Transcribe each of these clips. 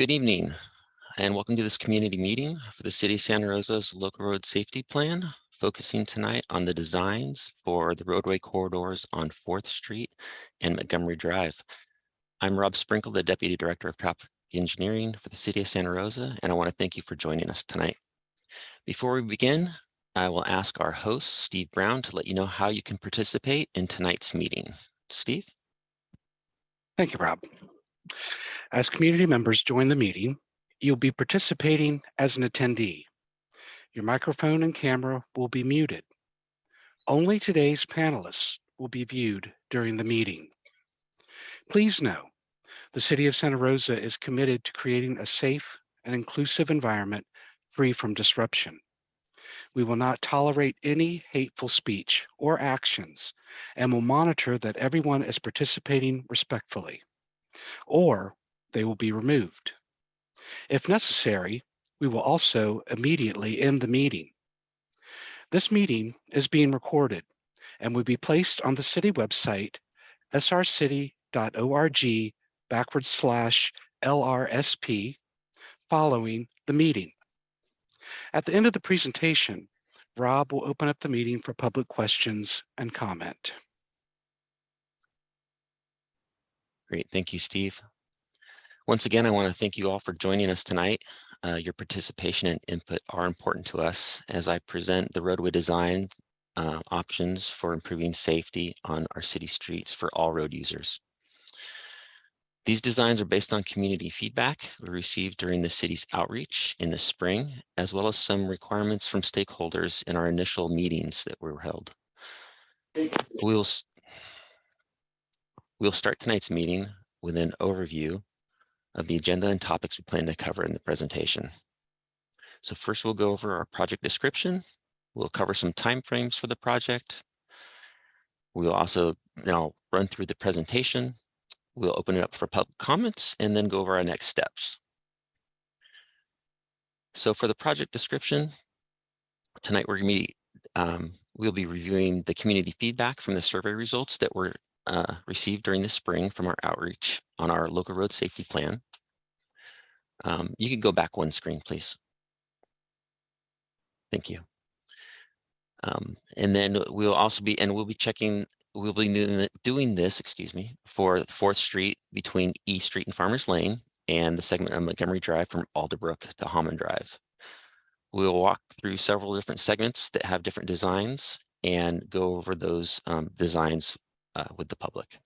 Good evening and welcome to this community meeting for the City of Santa Rosa's local road safety plan, focusing tonight on the designs for the roadway corridors on 4th Street and Montgomery Drive. I'm Rob Sprinkle, the Deputy Director of Traffic Engineering for the City of Santa Rosa, and I want to thank you for joining us tonight. Before we begin, I will ask our host, Steve Brown, to let you know how you can participate in tonight's meeting. Steve? Thank you, Rob. As community members join the meeting, you'll be participating as an attendee. Your microphone and camera will be muted. Only today's panelists will be viewed during the meeting. Please know, the City of Santa Rosa is committed to creating a safe and inclusive environment free from disruption. We will not tolerate any hateful speech or actions and will monitor that everyone is participating respectfully. Or they will be removed. If necessary, we will also immediately end the meeting. This meeting is being recorded and will be placed on the city website, srcity.org backward slash LRSP following the meeting. At the end of the presentation, Rob will open up the meeting for public questions and comment. Great, thank you, Steve. Once again, I want to thank you all for joining us tonight. Uh, your participation and input are important to us as I present the roadway design uh, options for improving safety on our city streets for all road users. These designs are based on community feedback we received during the city's outreach in the spring, as well as some requirements from stakeholders in our initial meetings that were held. We'll, we'll start tonight's meeting with an overview of the agenda and topics we plan to cover in the presentation. So first we'll go over our project description. We'll cover some timeframes for the project. We'll also, I'll run through the presentation. We'll open it up for public comments and then go over our next steps. So for the project description, tonight we're going to be, um, we'll be reviewing the community feedback from the survey results that were uh, received during the spring from our outreach on our local road safety plan. Um, you can go back one screen, please. Thank you. Um, and then we'll also be, and we'll be checking, we'll be doing this, excuse me, for 4th Street between E Street and Farmers Lane and the segment of Montgomery Drive from Alderbrook to Hahman Drive. We'll walk through several different segments that have different designs and go over those um, designs uh, with the public.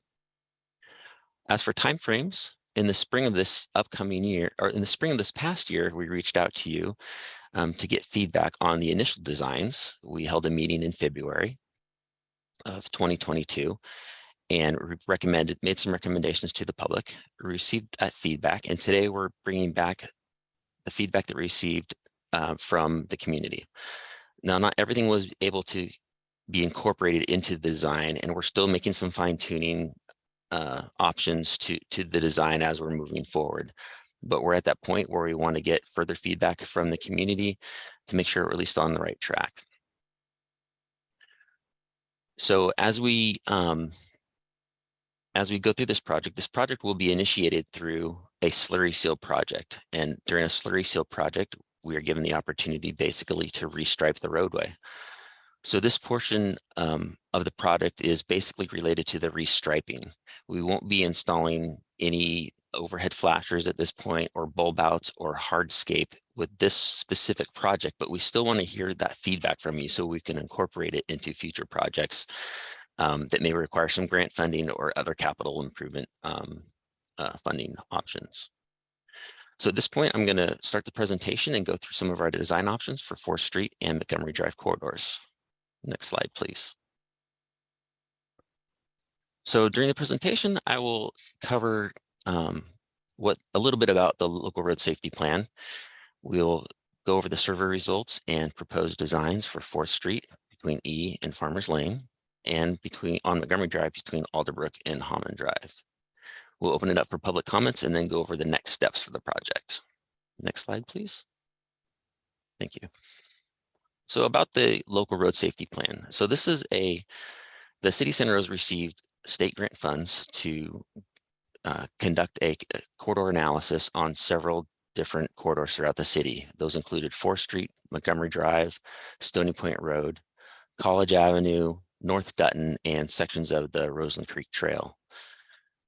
As for timeframes, in the spring of this upcoming year, or in the spring of this past year, we reached out to you um, to get feedback on the initial designs. We held a meeting in February of 2022 and recommended, made some recommendations to the public, received that feedback, and today we're bringing back the feedback that we received uh, from the community. Now, not everything was able to be incorporated into the design and we're still making some fine tuning uh, options to, to the design as we're moving forward. But we're at that point where we want to get further feedback from the community to make sure we're at least on the right track. So as we um, as we go through this project, this project will be initiated through a slurry seal project. And during a slurry seal project, we are given the opportunity basically to restripe the roadway. So this portion um, of the product is basically related to the restriping. We won't be installing any overhead flashers at this point or bulb outs or hardscape with this specific project, but we still want to hear that feedback from you so we can incorporate it into future projects um, that may require some grant funding or other capital improvement um, uh, funding options. So at this point, I'm going to start the presentation and go through some of our design options for 4th Street and Montgomery Drive corridors. Next slide, please. So during the presentation, I will cover um, what a little bit about the local road safety plan. We'll go over the survey results and proposed designs for 4th Street between E and Farmers Lane and between on Montgomery Drive between Alderbrook and Hahman Drive. We'll open it up for public comments and then go over the next steps for the project. Next slide, please. Thank you. So about the local road safety plan. So this is a, the city center has received state grant funds to uh, conduct a corridor analysis on several different corridors throughout the city. Those included Fourth Street, Montgomery Drive, Stony Point Road, College Avenue, North Dutton, and sections of the Roseland Creek Trail.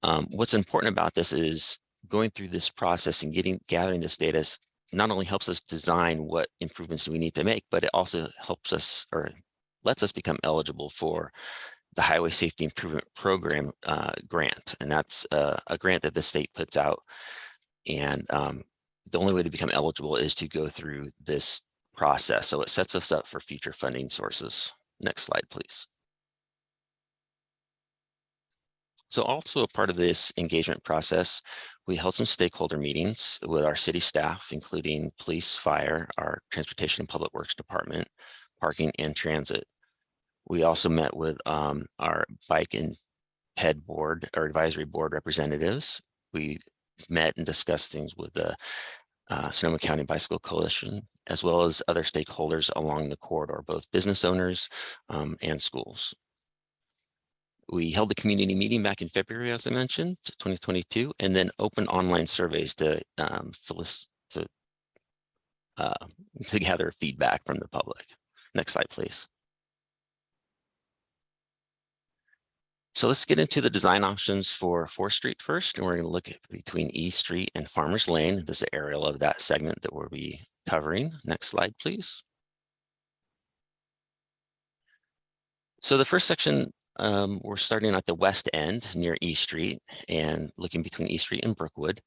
Um, what's important about this is going through this process and getting gathering this data is not only helps us design what improvements we need to make, but it also helps us or lets us become eligible for the Highway Safety Improvement Program uh, grant. And that's uh, a grant that the state puts out. And um, the only way to become eligible is to go through this process. So it sets us up for future funding sources. Next slide, please. So also a part of this engagement process, we held some stakeholder meetings with our city staff, including police, fire, our transportation and public works department, parking and transit. We also met with um, our bike and ped board or advisory board representatives. We met and discussed things with the uh, Sonoma County Bicycle Coalition, as well as other stakeholders along the corridor, both business owners um, and schools. We held a community meeting back in February, as I mentioned, 2022, and then open online surveys to, um, to, uh, to gather feedback from the public. Next slide, please. So let's get into the design options for 4th Street first, and we're going to look at between E Street and Farmers Lane. This is an aerial of that segment that we'll be covering. Next slide, please. So the first section, um, we're starting at the west end near E Street and looking between E Street and Brookwood.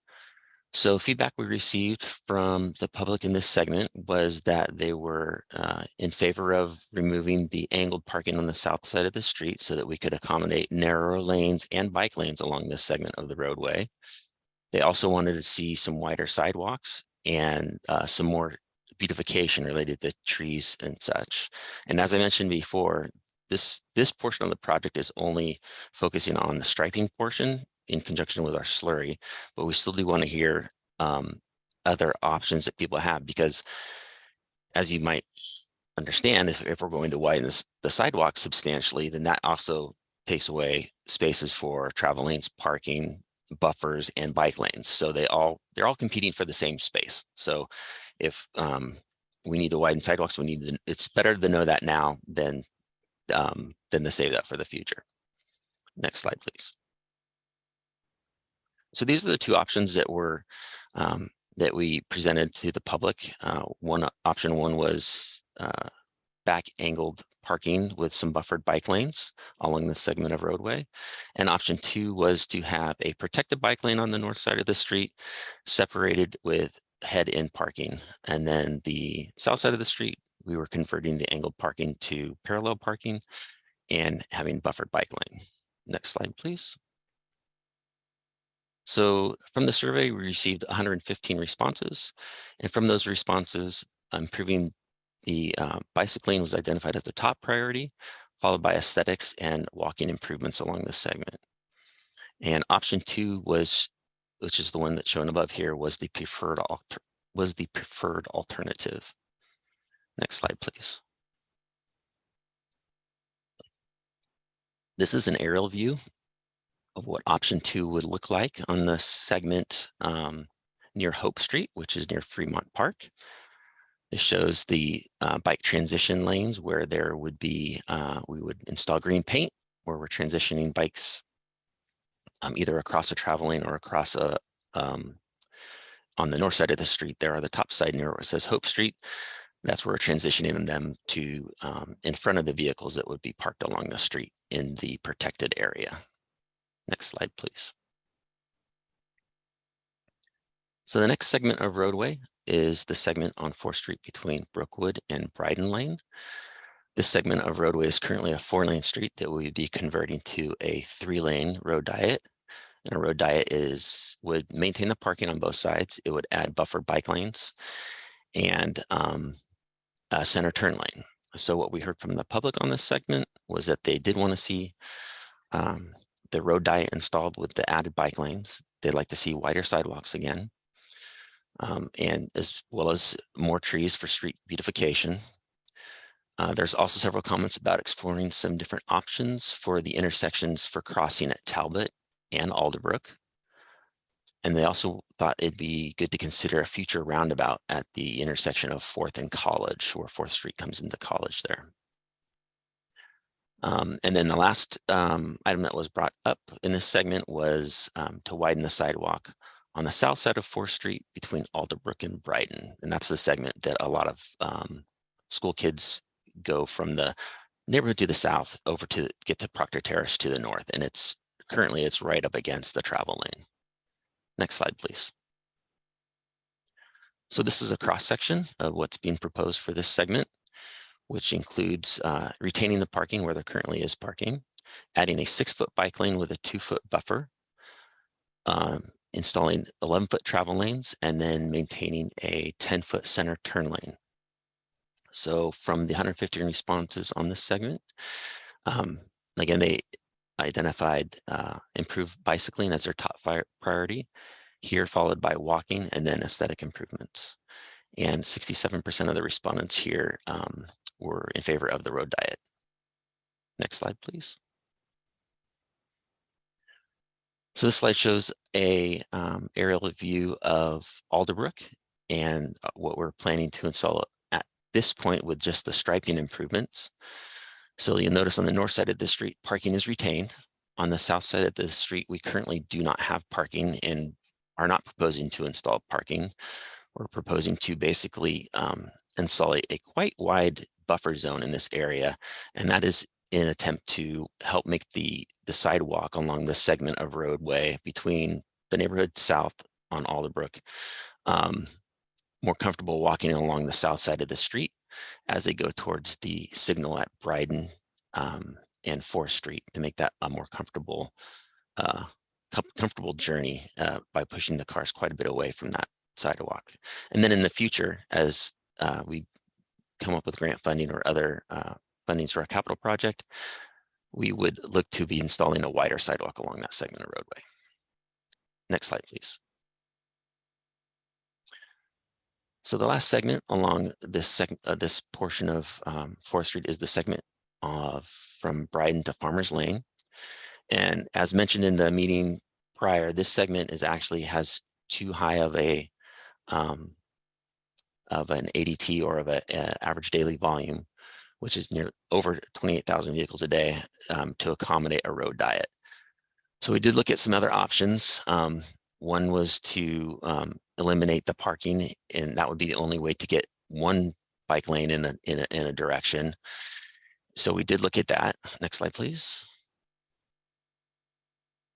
So feedback we received from the public in this segment was that they were uh, in favor of removing the angled parking on the south side of the street so that we could accommodate narrower lanes and bike lanes along this segment of the roadway. They also wanted to see some wider sidewalks and uh, some more beautification related to trees and such. And as I mentioned before, this, this portion of the project is only focusing on the striping portion in conjunction with our slurry, but we still do want to hear um, other options that people have because as you might understand, if, if we're going to widen this, the sidewalk substantially, then that also takes away spaces for travel lanes, parking, buffers, and bike lanes. So they all they're all competing for the same space. So if um, we need to widen sidewalks, we need to, it's better to know that now than um, than to save that for the future. Next slide, please. So these are the two options that were um, that we presented to the public. Uh, one option one was uh, back angled parking with some buffered bike lanes along this segment of roadway. And option two was to have a protected bike lane on the north side of the street separated with head-in parking. And then the south side of the street, we were converting the angled parking to parallel parking and having buffered bike lane. Next slide, please. So from the survey, we received 115 responses. And from those responses, improving the uh, bicycling was identified as the top priority, followed by aesthetics and walking improvements along this segment. And option two was, which is the one that's shown above here, was the preferred was the preferred alternative. Next slide, please. This is an aerial view of what option two would look like on the segment um, near Hope Street, which is near Fremont Park. This shows the uh, bike transition lanes where there would be, uh, we would install green paint where we're transitioning bikes um, either across a travel lane or across a, um, on the north side of the street there on the top side near where it says Hope Street. That's where we're transitioning them to um, in front of the vehicles that would be parked along the street in the protected area. Next slide, please. So the next segment of roadway is the segment on 4th Street between Brookwood and Bryden Lane. This segment of roadway is currently a four lane street that we would be converting to a three lane road diet. And a road diet is would maintain the parking on both sides. It would add buffer bike lanes and um, a center turn lane. So what we heard from the public on this segment was that they did want to see um, the road diet installed with the added bike lanes. They'd like to see wider sidewalks again, um, and as well as more trees for street beautification. Uh, there's also several comments about exploring some different options for the intersections for crossing at Talbot and Alderbrook. And they also thought it'd be good to consider a future roundabout at the intersection of Fourth and College, where Fourth Street comes into College there. Um, and then the last um, item that was brought up in this segment was um, to widen the sidewalk on the south side of Fourth Street between Alderbrook and Brighton. And that's the segment that a lot of um, school kids go from the neighborhood to the south over to get to Proctor Terrace to the north. And it's currently it's right up against the travel lane. Next slide, please. So this is a cross section of what's being proposed for this segment, which includes uh, retaining the parking where there currently is parking, adding a six foot bike lane with a two foot buffer, um, installing 11 foot travel lanes, and then maintaining a 10 foot center turn lane. So from the 150 responses on this segment, um, again, they identified uh, improved bicycling as their top priority, here followed by walking and then aesthetic improvements. And 67% of the respondents here um, were in favor of the road diet. Next slide, please. So this slide shows a um, aerial view of Alderbrook and uh, what we're planning to install at this point with just the striping improvements. So you'll notice on the north side of the street, parking is retained. On the south side of the street, we currently do not have parking and are not proposing to install parking. We're proposing to basically um, install a, a quite wide buffer zone in this area, and that is in attempt to help make the, the sidewalk along the segment of roadway between the neighborhood south on Alderbrook um, more comfortable walking along the south side of the street as they go towards the signal at Bryden um, and 4th Street to make that a more comfortable uh, com comfortable journey uh, by pushing the cars quite a bit away from that sidewalk. And then in the future, as uh, we come up with grant funding or other uh, fundings for a capital project, we would look to be installing a wider sidewalk along that segment of roadway. Next slide, please. So the last segment along this segment, uh, this portion of um, Fourth Street is the segment of from Bryden to Farmers Lane. And as mentioned in the meeting prior, this segment is actually has too high of a um, of an ADT or of a, a, average daily volume, which is near over 28,000 vehicles a day um, to accommodate a road diet. So we did look at some other options. Um, one was to um, eliminate the parking, and that would be the only way to get one bike lane in a, in a, in a direction. So we did look at that. Next slide, please.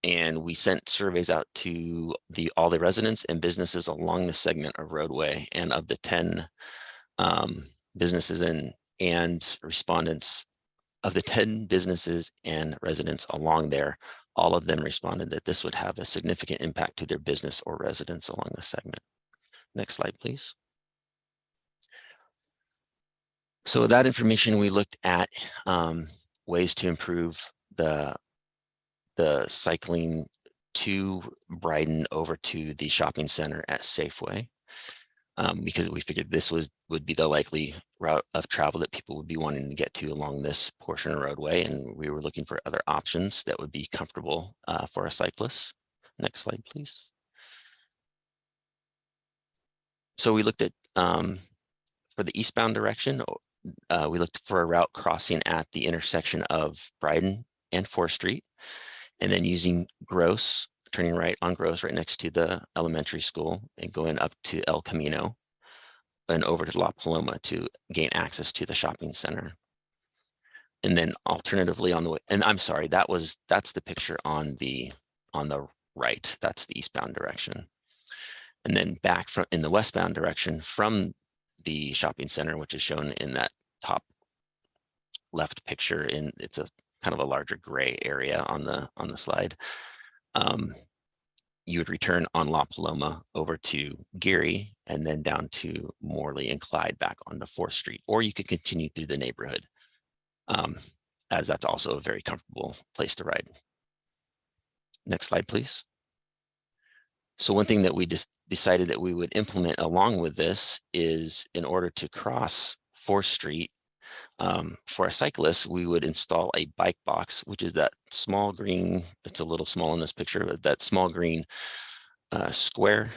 And we sent surveys out to the all the residents and businesses along the segment of roadway and of the 10 um, businesses and, and respondents of the 10 businesses and residents along there, all of them responded that this would have a significant impact to their business or residents along the segment. Next slide, please. So with that information, we looked at um, ways to improve the, the cycling to Bryden over to the shopping center at Safeway. Um, because we figured this was would be the likely route of travel that people would be wanting to get to along this portion of roadway. And we were looking for other options that would be comfortable uh, for a cyclist. Next slide, please. So we looked at um, for the eastbound direction, uh, we looked for a route crossing at the intersection of Bryden and 4th Street, and then using Gross, turning right on Gross right next to the elementary school and going up to El Camino and over to La Paloma to gain access to the shopping center. And then alternatively on the way, and I'm sorry, that was, that's the picture on the, on the right, that's the eastbound direction. And then back from in the westbound direction from the shopping center, which is shown in that top left picture in it's a kind of a larger gray area on the on the slide. Um, you would return on La Paloma over to Geary and then down to Morley and Clyde back onto 4th Street, or you could continue through the neighborhood um, as that's also a very comfortable place to ride. Next slide, please. So one thing that we just decided that we would implement along with this is in order to cross 4th Street um, for a cyclist, we would install a bike box, which is that small green, it's a little small in this picture, but that small green uh, square,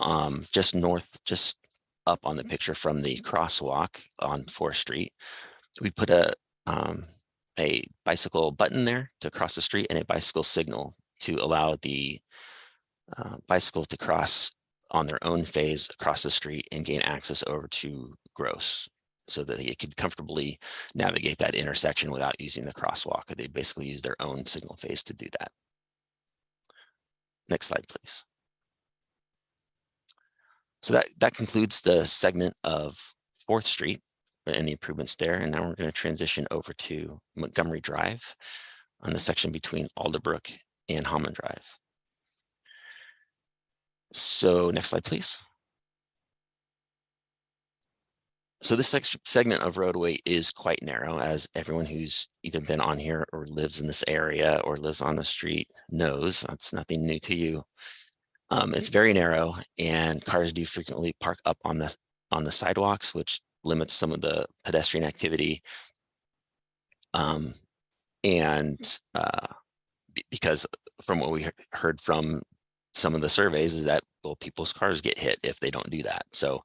um, just north, just up on the picture from the crosswalk on Fourth Street. We put a, um, a bicycle button there to cross the street and a bicycle signal to allow the uh, bicycle to cross on their own phase across the street and gain access over to Gross so that they could comfortably navigate that intersection without using the crosswalk. They basically use their own signal phase to do that. Next slide, please. So that, that concludes the segment of Fourth Street and the improvements there. And now we're going to transition over to Montgomery Drive on the section between Alderbrook and Hahman Drive. So next slide, please. So this segment of roadway is quite narrow, as everyone who's either been on here or lives in this area or lives on the street knows. That's nothing new to you. Um, it's very narrow, and cars do frequently park up on the on the sidewalks, which limits some of the pedestrian activity. Um, and uh, because from what we heard from some of the surveys is that well, people's cars get hit if they don't do that. So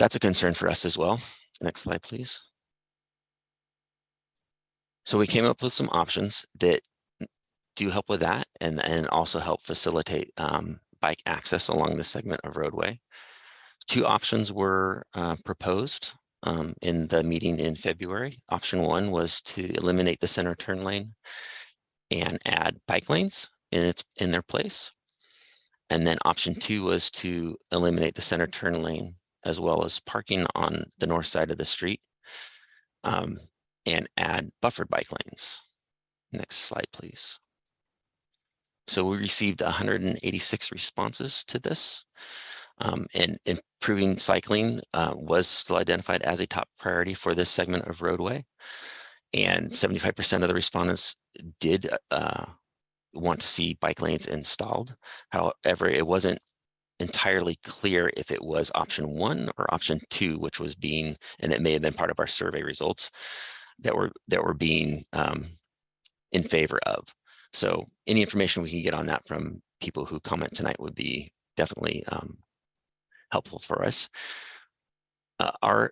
that's a concern for us as well. Next slide, please. So we came up with some options that do help with that and, and also help facilitate um, bike access along this segment of roadway. Two options were uh, proposed um, in the meeting in February. Option one was to eliminate the center turn lane and add bike lanes in its in their place. And then option two was to eliminate the center turn lane as well as parking on the north side of the street um, and add buffered bike lanes. Next slide, please. So we received 186 responses to this. Um, and improving cycling uh, was still identified as a top priority for this segment of roadway. And 75% of the respondents did uh, want to see bike lanes installed. However, it wasn't entirely clear if it was option one or option two, which was being, and it may have been part of our survey results that were that were being um, in favor of. So any information we can get on that from people who comment tonight would be definitely um, helpful for us. Uh, our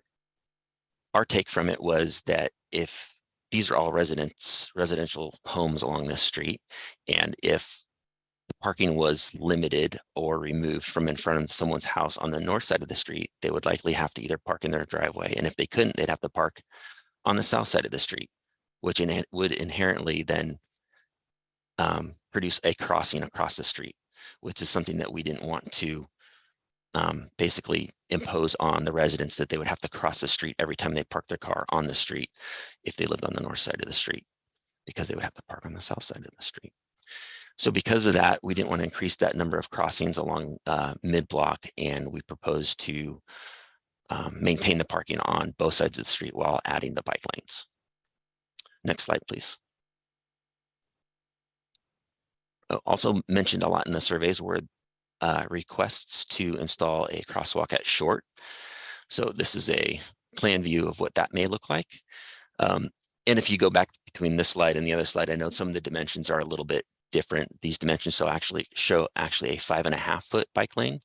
our take from it was that if these are all residents residential homes along this street, and if parking was limited or removed from in front of someone's house on the north side of the street, they would likely have to either park in their driveway. And if they couldn't, they'd have to park on the south side of the street, which in, would inherently then um, produce a crossing across the street, which is something that we didn't want to um, basically impose on the residents that they would have to cross the street every time they parked their car on the street if they lived on the north side of the street because they would have to park on the south side of the street. So because of that, we didn't want to increase that number of crossings along uh, mid-block, and we proposed to um, maintain the parking on both sides of the street while adding the bike lanes. Next slide, please. Uh, also mentioned a lot in the surveys were uh, requests to install a crosswalk at Short. So this is a plan view of what that may look like. Um, and if you go back between this slide and the other slide, I know some of the dimensions are a little bit different. These dimensions so actually show actually a five and a half foot bike lane,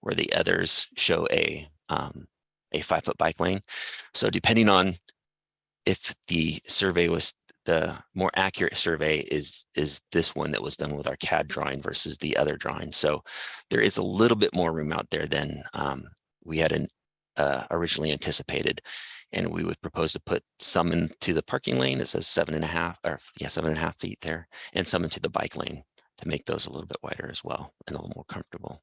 where the others show a um, a five foot bike lane. So depending on if the survey was the more accurate survey is is this one that was done with our CAD drawing versus the other drawing. So there is a little bit more room out there than um, we had an, uh, originally anticipated and we would propose to put some into the parking lane. It says seven and a half, or yeah, seven and a half feet there, and some into the bike lane to make those a little bit wider as well and a little more comfortable.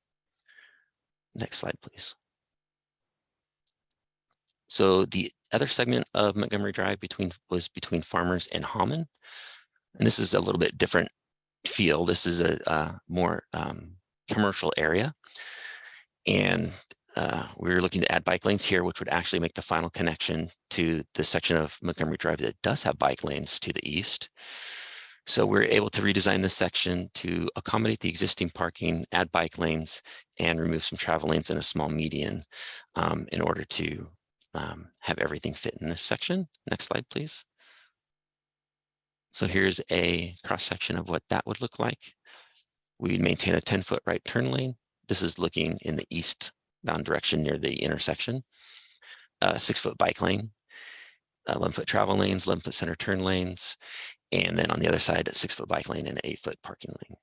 Next slide, please. So the other segment of Montgomery Drive between was between Farmers and Hahman. And this is a little bit different feel. This is a, a more um, commercial area. And uh, we are looking to add bike lanes here, which would actually make the final connection to the section of Montgomery Drive that does have bike lanes to the east. So we're able to redesign this section to accommodate the existing parking, add bike lanes, and remove some travel lanes and a small median um, in order to um, have everything fit in this section. Next slide, please. So here's a cross section of what that would look like. We maintain a ten foot right turn lane. This is looking in the eastbound direction near the intersection. Uh, six foot bike lane, eleven foot travel lanes, eleven foot center turn lanes. And then on the other side, a six foot bike lane and an eight foot parking lane.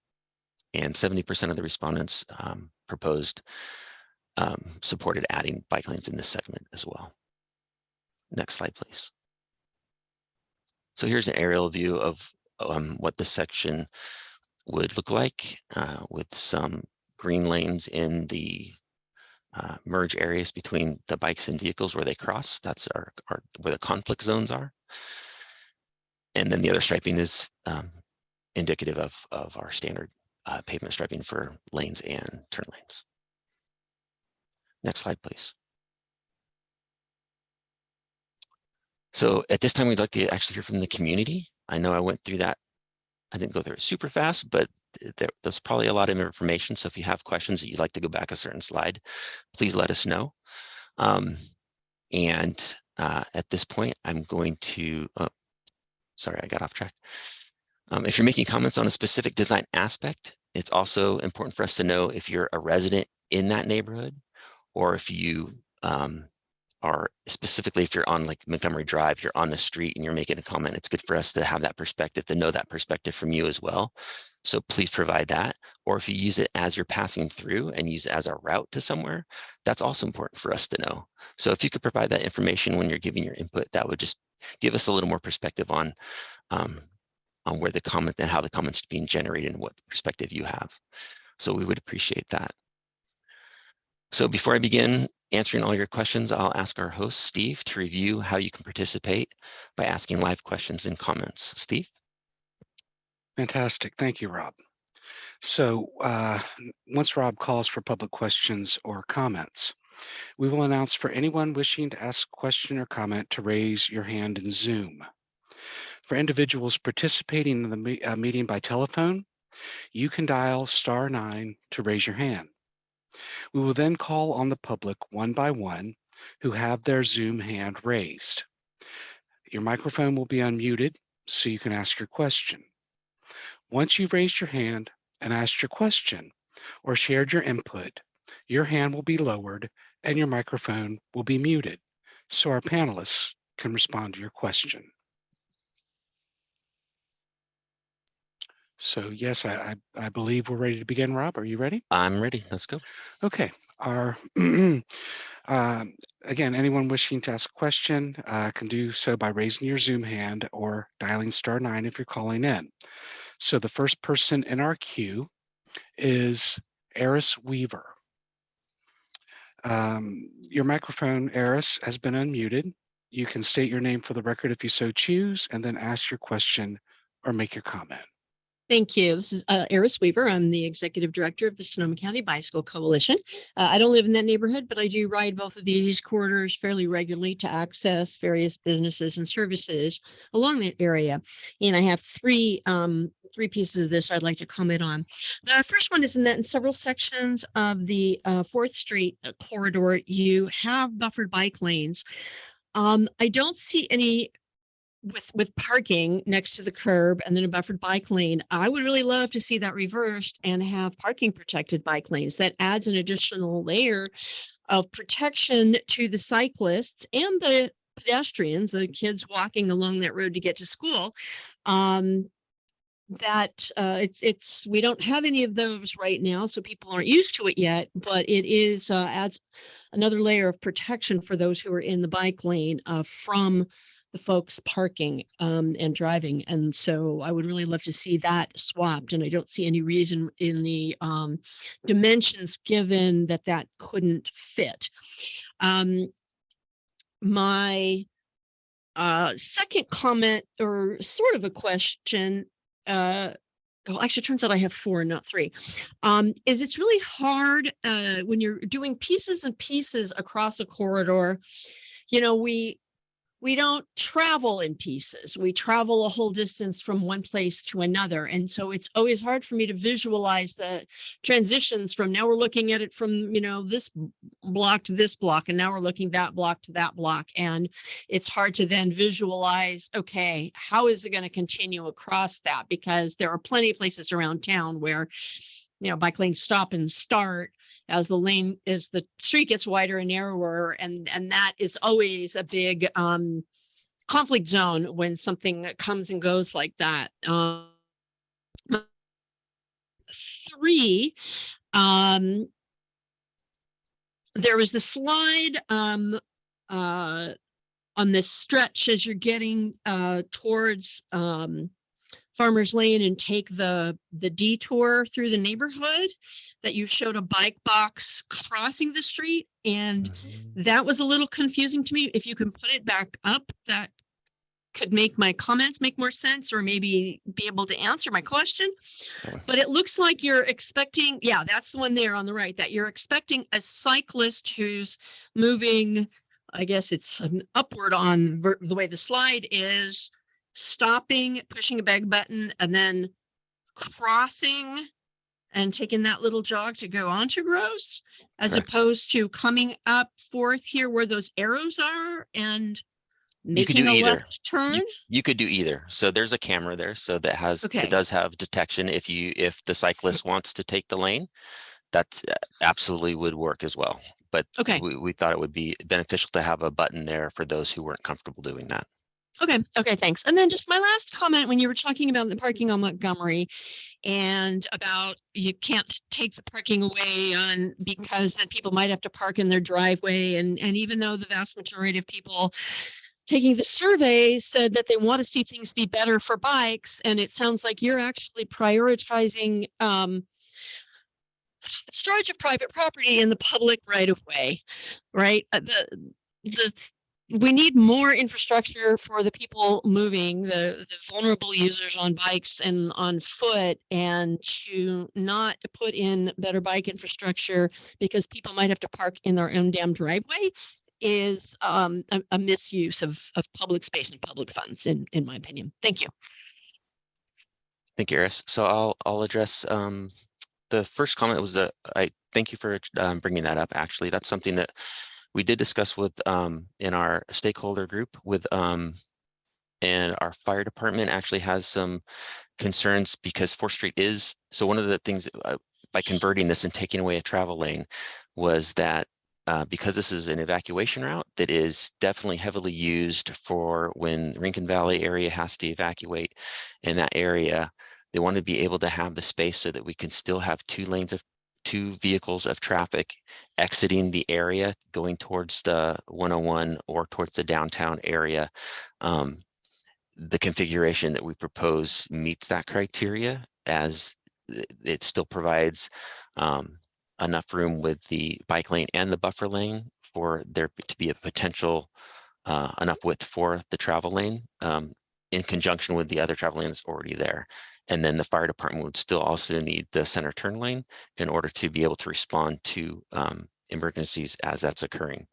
And seventy percent of the respondents um, proposed um, supported adding bike lanes in this segment as well. Next slide, please. So here's an aerial view of um, what this section would look like uh, with some green lanes in the uh, merge areas between the bikes and vehicles where they cross. That's our, our where the conflict zones are. And then the other striping is um, indicative of, of our standard uh, pavement striping for lanes and turn lanes. Next slide, please. So at this time, we'd like to actually hear from the community. I know I went through that. I didn't go through it super fast, but there, there's probably a lot of information. So if you have questions that you'd like to go back a certain slide, please let us know. Um, and uh, at this point, I'm going to, oh, sorry, I got off track. Um, if you're making comments on a specific design aspect, it's also important for us to know if you're a resident in that neighborhood or if you um, are specifically if you're on like Montgomery Drive, you're on the street and you're making a comment, it's good for us to have that perspective, to know that perspective from you as well. So please provide that. Or if you use it as you're passing through and use it as a route to somewhere, that's also important for us to know. So if you could provide that information when you're giving your input, that would just give us a little more perspective on um, on where the comment and how the comments being generated and what perspective you have. So we would appreciate that. So before I begin answering all your questions, I'll ask our host, Steve, to review how you can participate by asking live questions and comments. Steve? Fantastic. Thank you, Rob. So uh, once Rob calls for public questions or comments, we will announce for anyone wishing to ask a question or comment to raise your hand in Zoom. For individuals participating in the me uh, meeting by telephone, you can dial star nine to raise your hand. We will then call on the public one by one who have their Zoom hand raised. Your microphone will be unmuted so you can ask your question. Once you've raised your hand and asked your question or shared your input, your hand will be lowered and your microphone will be muted so our panelists can respond to your question. So yes, I, I, I believe we're ready to begin. Rob, are you ready? I'm ready. Let's go. Okay. Our um, again, anyone wishing to ask a question uh, can do so by raising your Zoom hand or dialing star nine if you're calling in. So the first person in our queue is Eris Weaver. Um, your microphone, Eris, has been unmuted. You can state your name for the record if you so choose, and then ask your question or make your comment. Thank you. This is uh, Eris Weaver. I'm the executive director of the Sonoma County Bicycle Coalition. Uh, I don't live in that neighborhood, but I do ride both of these corridors fairly regularly to access various businesses and services along that area. And I have three um, three pieces of this I'd like to comment on. The first one is in that in several sections of the uh, 4th Street uh, corridor, you have buffered bike lanes. Um, I don't see any with with parking next to the curb and then a buffered bike lane i would really love to see that reversed and have parking protected bike lanes. That adds an additional layer of protection to the cyclists and the pedestrians the kids walking along that road to get to school um, that uh, it's it's we don't have any of those right now so people aren't used to it yet but it is uh, adds another layer of protection for those who are in the bike lane uh, from the folks parking um, and driving. And so I would really love to see that swapped. And I don't see any reason in the um, dimensions given that that couldn't fit. Um, my uh, second comment or sort of a question uh, well, actually, turns out I have four, not three. Um, is it's really hard uh, when you're doing pieces and pieces across a corridor. You know, we we don't travel in pieces. We travel a whole distance from one place to another. And so it's always hard for me to visualize the transitions from now we're looking at it from, you know, this block to this block, and now we're looking that block to that block. And it's hard to then visualize, okay, how is it going to continue across that? Because there are plenty of places around town where you know, bike lanes stop and start as the lane, as the street gets wider and narrower. And, and that is always a big, um, conflict zone when something comes and goes like that. Um, three, um, there was the slide, um, uh, on this stretch as you're getting, uh, towards, um, Farmers Lane and take the, the detour through the neighborhood that you showed a bike box crossing the street and Mhm. that was a little confusing to me. If you can put it back up, that could make my comments make more sense or maybe be able to answer my question. But it looks like you're expecting, yeah, that's the one there on the right, that you're expecting a cyclist who's moving, I guess it's upward on the way the slide is, stopping, pushing a bag button, and then crossing and taking that little jog to go onto Gross, as Correct. opposed to coming up forth here where those arrows are and You could making do a either. left turn. You could do either. So there's a camera there, so that has, Okay. it does have detection if you, if the cyclist wants to take the lane. That's uh, absolutely would work as well, but Okay. we, we thought it would be beneficial to have a button there for those who weren't comfortable doing that. Okay, okay, thanks. And then just my last comment, when you were talking about the parking on Montgomery and about you can't take the parking away on because then people might have to park in their driveway and and even though the vast majority of people taking the survey said that they want to see things be better for bikes and it sounds like you're actually prioritizing um storage of private property in the public right of way, right? Uh, The the we need more infrastructure for the people moving, the, the vulnerable users on bikes and on foot, and to not put in better bike infrastructure because people might have to park in their own damn driveway is um, a, a misuse of, of public space and public funds, in, in my opinion. Thank you. Thank you, Eris. So I'll, I'll address, um, the first comment was that I thank you for um, bringing that up. Actually, that's something that we did discuss with, um, in our stakeholder group with, um, and our fire department actually has some concerns because Fourth Street is, so one of the things uh, by converting this and taking away a travel lane was that uh, because this is an evacuation route that is definitely heavily used for when Rincon Valley area has to evacuate in that area, they want to be able to have the space so that we can still have two lanes of two vehicles of traffic exiting the area going towards the 101 or towards the downtown area. Um, the configuration that we propose meets that criteria as it- still provides um, enough room with the bike lane and the buffer lane for there to be a potential uh, enough width for the travel lane um, in conjunction with the other travel lanes already there. And then the fire department would still also need the center turn lane in order to be able to respond to um, emergencies as that's occurring.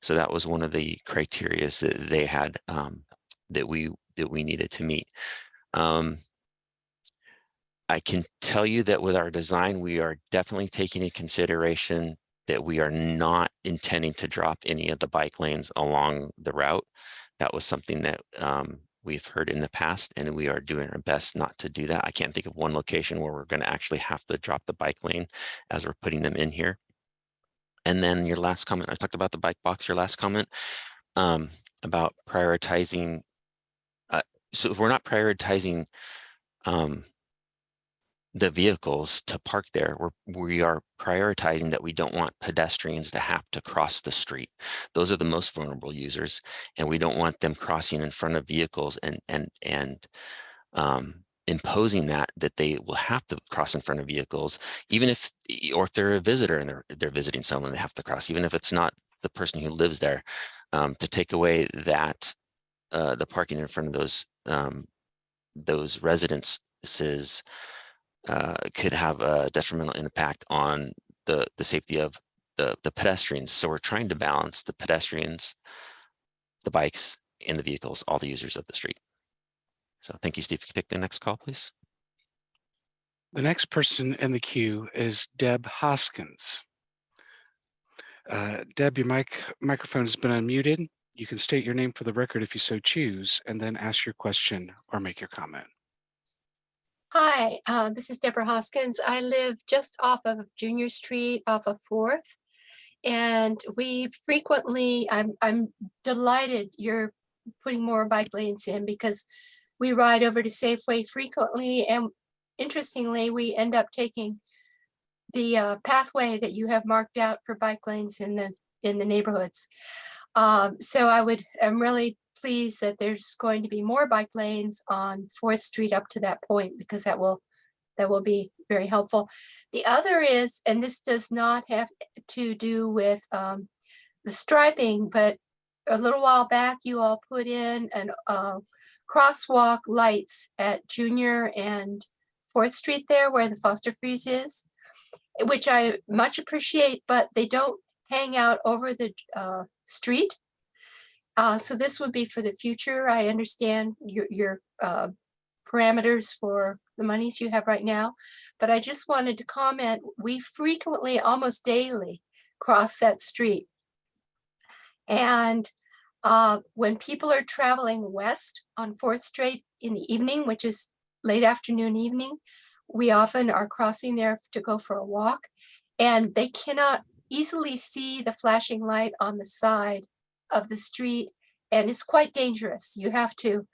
So that was one of the criterias that they had um, that we that we needed to meet. Um, I can tell you that with our design, we are definitely taking into consideration that we are not intending to drop any of the bike lanes along the route. That was something that um, we've heard in the past, and we are doing our best not to do that. I can't think of one location where we're going to actually have to drop the bike lane as we're putting them in here. And then your last comment, I talked about the bike box, your last comment um, about prioritizing. Uh, so if we're not prioritizing um, the vehicles to park there, we're, we are prioritizing that we don't want pedestrians to have to cross the street. Those are the most vulnerable users, and we don't want them crossing in front of vehicles and, and, and um, imposing that, that they will have to cross in front of vehicles, even if, or if they're a visitor and they're, they're visiting someone, they have to cross, even if it's not the person who lives there, um, to take away that, uh, the parking in front of those, um, those residences uh, could have a detrimental impact on the the safety of the the pedestrians. So we're trying to balance the pedestrians, the bikes, and the vehicles, all the users of the street. So thank you, Steve. Can you pick the next call, please? The next person in the queue is Deb Hoskins. Uh, Deb, your mic microphone has been unmuted. You can state your name for the record if you so choose, and then ask your question or make your comment. Hi, uh, this is Deborah Hoskins. I live just off of Junior Street off of Fourth. And we frequently, I'm, I'm delighted you're putting more bike lanes in because we ride over to Safeway frequently and interestingly, we end up taking the uh, pathway that you have marked out for bike lanes in the, in the neighborhoods. Um, so I would, I'm really pleased that there's going to be more bike lanes on Fourth Street up to that point because that will, that will be very helpful. The other is, and this does not have to do with um, the striping, but a little while back, you all put in an uh, crosswalk lights at Junior and Fourth Street there where the Foster Freeze is, which I much appreciate, but they don't hang out over the uh, street. Uh, so this would be for the future. I understand your, your uh, parameters for the monies you have right now, but I just wanted to comment, we frequently, almost daily, cross that street. And uh, when people are traveling west on Fourth Street in the evening, which is late afternoon, evening, we often are crossing there to go for a walk and they cannot easily see the flashing light on the side of the street and it's quite dangerous. You have to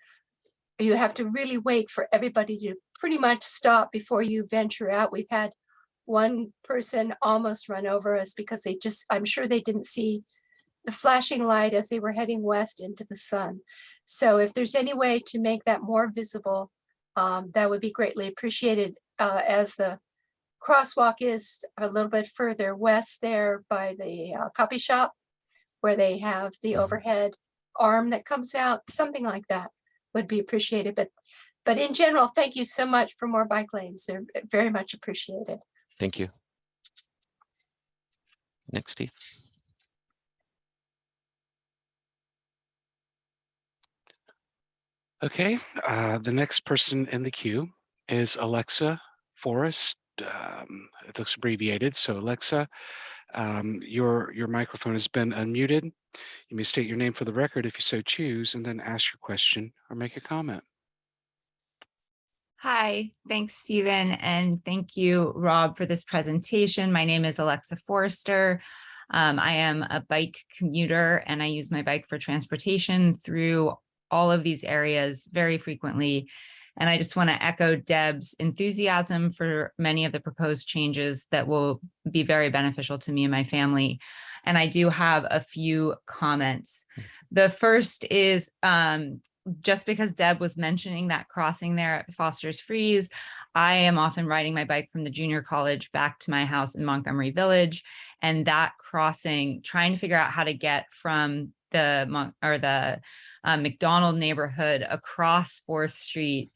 you have to really wait for everybody to pretty much stop before you venture out. We've had one person almost run over us because they just, I'm sure they didn't see the flashing light as they were heading west into the sun. So if there's any way to make that more visible, um, that would be greatly appreciated uh, as the crosswalk is a little bit further west there by the uh, copy shop where they have the Mhm. overhead arm that comes out, something like that would be appreciated. But but in general, thank you so much for more bike lanes. They're very much appreciated. Thank you. Next, Steve. Okay, uh, the next person in the queue is Alexa Forrest. Um, it looks abbreviated, so Alexa, um, your your microphone has been unmuted. You may state your name for the record if you so choose, and then ask your question or make a comment. Hi, thanks, Stephen, and thank you, Rob, for this presentation. My name is Alexa Forrester. Um, I am a bike commuter and I use my bike for transportation through all of these areas very frequently. And I just want to echo Deb's enthusiasm for many of the proposed changes that will be very beneficial to me and my family. And I do have a few comments. The first is um, just because Deb was mentioning that crossing there at Foster's Freeze, I am often riding my bike from the junior college back to my house in Montgomery Village. And that crossing, trying to figure out how to get from the or the uh, McDonald neighborhood across Fourth Street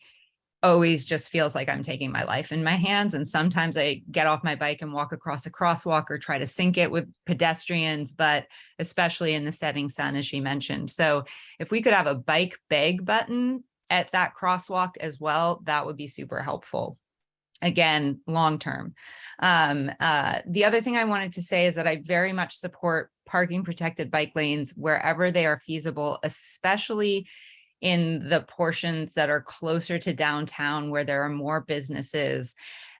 always just feels like I'm taking my life in my hands. And sometimes I get off my bike and walk across a crosswalk or try to sync it with pedestrians, but especially in the setting sun, as she mentioned. So if we could have a bike beg button at that crosswalk as well, that would be super helpful. Again, long term. Um, uh, the other thing I wanted to say is that I very much support parking protected bike lanes wherever they are feasible, especially in the portions that are closer to downtown where there are more businesses.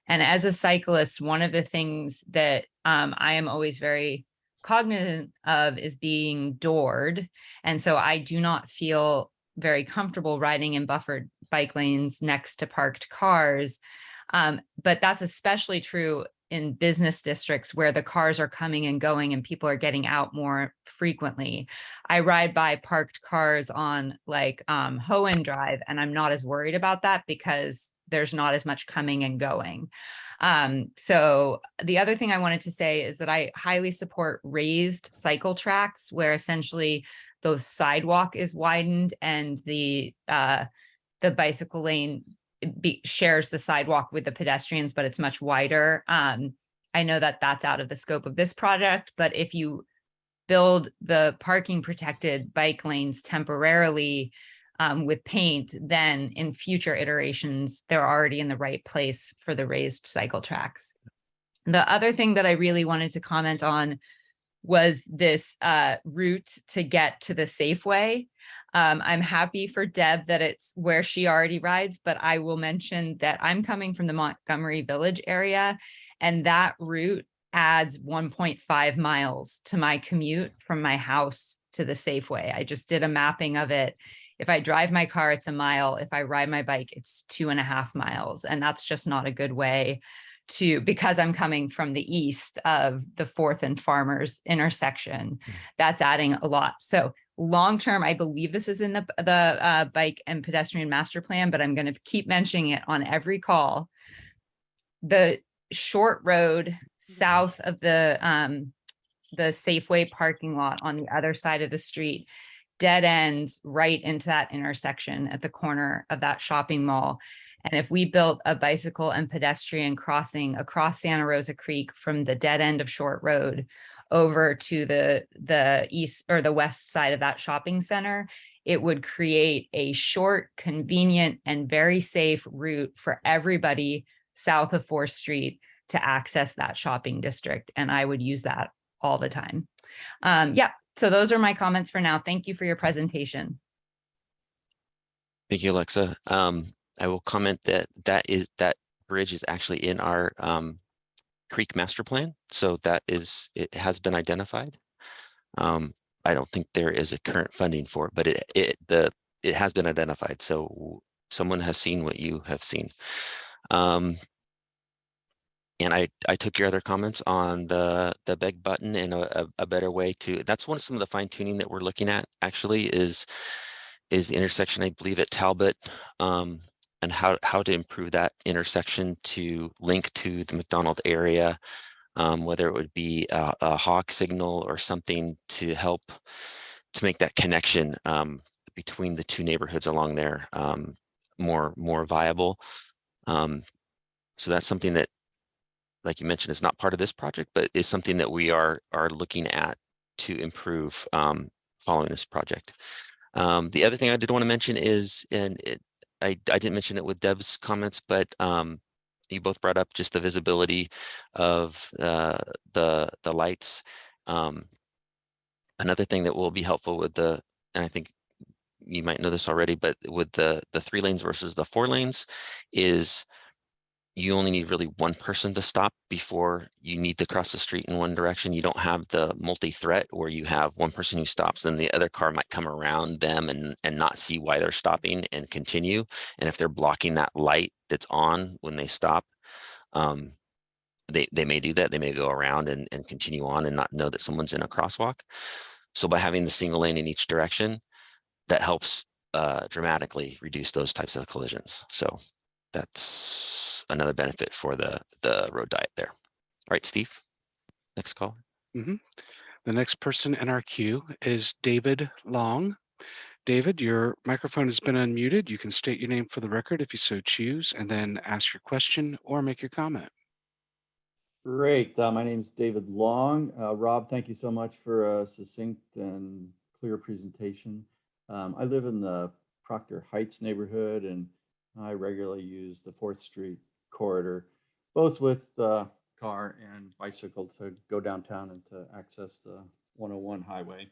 And as a cyclist, one of the things that um, I am always very cognizant of is being doored. And so I do not feel very comfortable riding in buffered bike lanes next to parked cars. Um, but that's especially true in business districts where the cars are coming and going and people are getting out more frequently. I ride by parked cars on like um, Hahman Drive and I'm not as worried about that because there's not as much coming and going. Um, so the other thing I wanted to say is that I highly support raised cycle tracks where essentially the sidewalk is widened and the uh, the bicycle lane be, shares the sidewalk with the pedestrians, but it's much wider. Um, I know that that's out of the scope of this project, but if you build the parking protected bike lanes temporarily um, with paint, then in future iterations, they're already in the right place for the raised cycle tracks. The other thing that I really wanted to comment on was this uh, route to get to the Safeway. Um, I'm happy for Deb that it's where she already rides, but I will mention that I'm coming from the Montgomery Village area and that route adds 1.5 miles to my commute from my house to the Safeway. I just did a mapping of it. If I drive my car, it's a mile. If I ride my bike, it's two and a half miles. And that's just not a good way to, because I'm coming from the east of the Fourth and Farmers intersection, that's adding a lot. So long-term, I believe this is in the, the uh, bike and pedestrian master plan, but I'm going to keep mentioning it on every call. The short road south of the, um, the Safeway parking lot on the other side of the street dead ends right into that intersection at the corner of that shopping mall. And if we built a bicycle and pedestrian crossing across Santa Rosa Creek from the dead end of Short Road over to the, the east or the west side of that shopping center, it would create a short, convenient, and very safe route for everybody south of Fourth Street to access that shopping district. And I would use that all the time. Um, yeah, so those are my comments for now. Thank you for your presentation. Thank you, Alexa. Um, I will comment that that is, that bridge is actually in our, um, Creek Master Plan. So that is, it has been identified. Um, I don't think there is a current funding for it, but it, it, the, it has been identified. So someone has seen what you have seen. Um, and I, I took your other comments on the, the beg button and a, a, better way to, that's one of some of the fine tuning that we're looking at actually is, is the intersection, I believe at Talbot, um, and how, how to improve that intersection to link to the McDonald area, um, whether it would be a, a hawk signal or something to help to make that connection, um, between the two neighborhoods along there, um, more, more viable. Um, so that's something that like you mentioned, is not part of this project, but is something that we are are looking at to improve um, following this project. Um, the other thing I did want to mention is, and it, I, I didn't mention it with Deb's comments, but um, you both brought up just the visibility of uh, the the lights. Um, another thing that will be helpful with the, and I think you might know this already, but with the the three lanes versus the four lanes is you only need really one person to stop before you need to cross the street in one direction. You don't have the multi-threat where you have one person who stops and the other car might come around them and, and not see why they're stopping and continue. And if they're blocking that light that's on when they stop, um, they, they may do that. They may go around and, and continue on and not know that someone's in a crosswalk. So by having the single lane in each direction, that helps uh, dramatically reduce those types of collisions. So that's another benefit for the the road diet there. All right, Steve, next call. The next person in our queue is David Long. David, your microphone has been unmuted. You can state your name for the record if you so choose, and then ask your question or make your comment. Great. Uh, my name is David Long. Uh, Rob, thank you so much for a succinct and clear presentation. Um, I live in the Proctor Heights neighborhood and I regularly use the Fourth Street corridor, both with car and bicycle to go downtown and to access the 101 highway.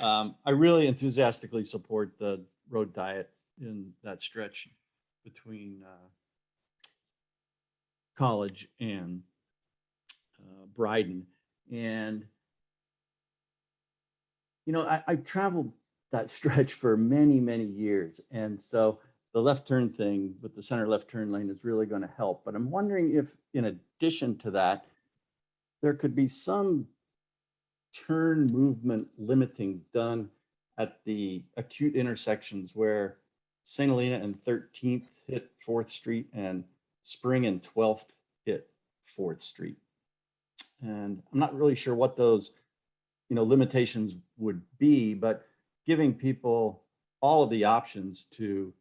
Um, I really enthusiastically support the road diet in that stretch between uh, College and uh, Bryden. And, you know, I, I traveled that stretch for many, many years. And so the left turn thing with the center left turn lane is really going to help. But I'm wondering if, in addition to that, there could be some turn movement limiting done at the acute intersections where St. Helena and 13th hit 4th Street and Spring and 12th hit 4th Street. And I'm not really sure what those, you know, limitations would be, but giving people all of the options to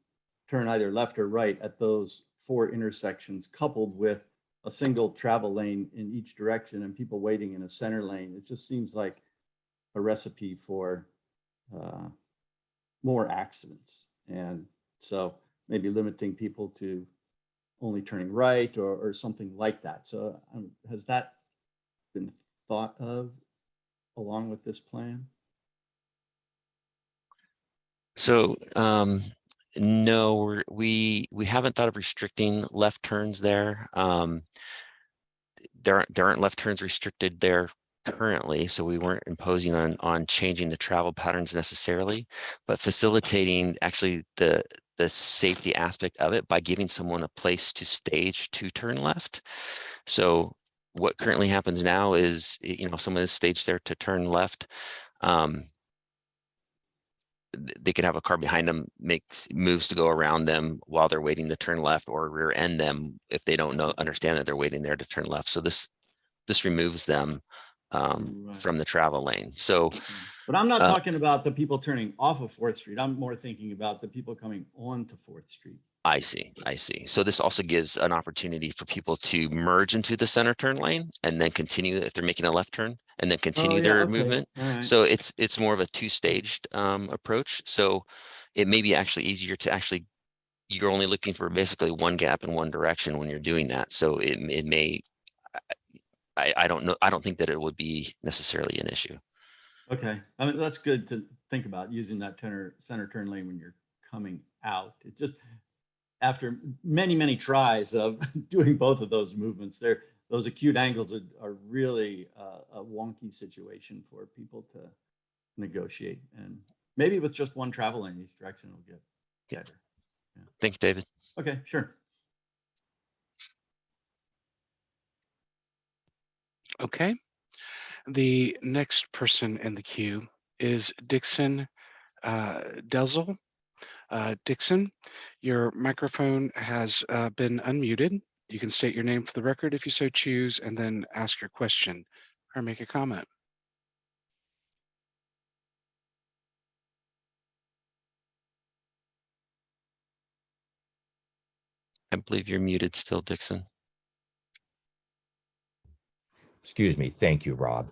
turn either left or right at those four intersections coupled with a single travel lane in each direction and people waiting in a center lane. It just seems like a recipe for uh, more accidents. And so maybe limiting people to only turning right or, or something like that. So um, has that been thought of along with this plan? So, um, no, we're, we, we haven't thought of restricting left turns there. Um, there aren't, there aren't left turns restricted there currently, so we weren't imposing on, on changing the travel patterns necessarily, but facilitating actually the, the safety aspect of it by giving someone a place to stage to turn left. So what currently happens now is, you know, someone is staged there to turn left. Um, they could have a car behind them makes moves to go around them while they're waiting to turn left or rear end them if they don't know understand that they're waiting there to turn left. So this this removes them um, Right. from the travel lane. So But I'm not Uh, talking about the people turning off of Fourth Street. I'm more thinking about the people coming on to Fourth Street. I see, I see. So this also gives an opportunity for people to merge into the center turn lane and then continue if they're making a left turn and then Oh, continue yeah, their okay, movement. right. So it's it's more of a two-staged um, approach. So it may be actually easier to actually you're only looking for basically one gap in one direction when you're doing that. So it it may I I don't know I don't think that it would be necessarily an issue. Okay, I mean, that's good to think about using that center, center turn lane when you're coming out. It just, after many, many tries of doing both of those movements, there, those acute angles are, are really uh, a wonky situation for people to negotiate. And maybe with just one travel lane each direction will get Yeah. better. Thank you, David. Okay, sure. Okay. The next person in the queue is Dixon uh, Delzell. Uh, Dixon, your microphone has uh, been unmuted. You can state your name for the record if you so choose, and then ask your question or make a comment. I believe you're muted still, Dixon. Excuse me. Thank you, Rob.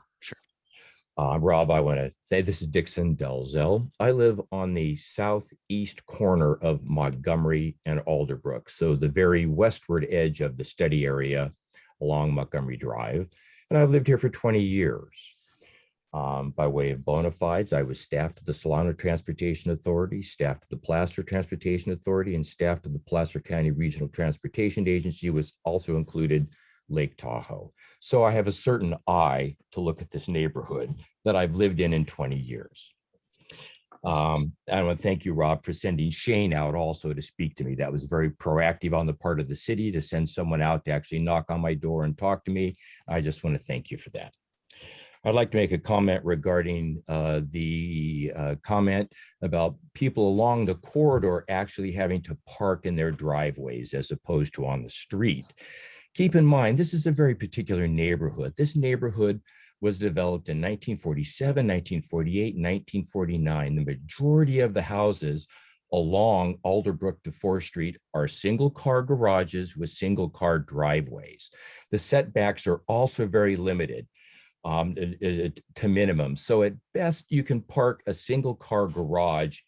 Uh, Rob, I want to say this is Dixon Delzell. I live on the southeast corner of Montgomery and Alderbrook, so the very westward edge of the study area along Montgomery Drive. And I've lived here for 20 years. Um, by way of bona fides, I was staff to the Solano Transportation Authority, staff to the Placer Transportation Authority, and staff to the Placer County Regional Transportation Agency was also included Lake Tahoe. So I have a certain eye to look at this neighborhood that I've lived in in 20 years. Um, I want to thank you, Rob, for sending Shane out also to speak to me. That was very proactive on the part of the city to send someone out to actually knock on my door and talk to me. I just want to thank you for that. I'd like to make a comment regarding uh, the uh, comment about people along the corridor actually having to park in their driveways as opposed to on the street. Keep in mind, this is a very particular neighborhood. This neighborhood was developed in 1947, 1948, 1949. The majority of the houses along Alderbrook to 4th Street are single car garages with single car driveways. The setbacks are also very limited um, to minimum. So at best, you can park a single car garage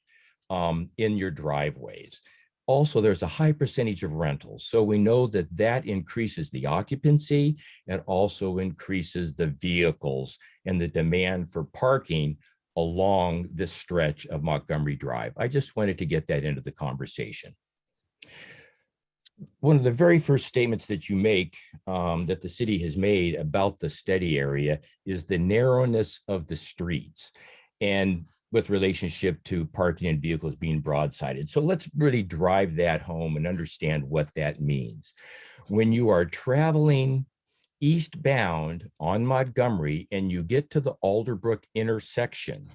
um, in your driveways. Also, there's a high percentage of rentals. So we know that that increases the occupancy. It also increases the vehicles and the demand for parking along this stretch of Montgomery Drive. I just wanted to get that into the conversation. One of the very first statements that you make um, that the city has made about the study area is the narrowness of the streets. And with relationship to parking and vehicles being broadsided. So let's really drive that home and understand what that means. When you are traveling eastbound on Montgomery and you get to the Alderbrook intersection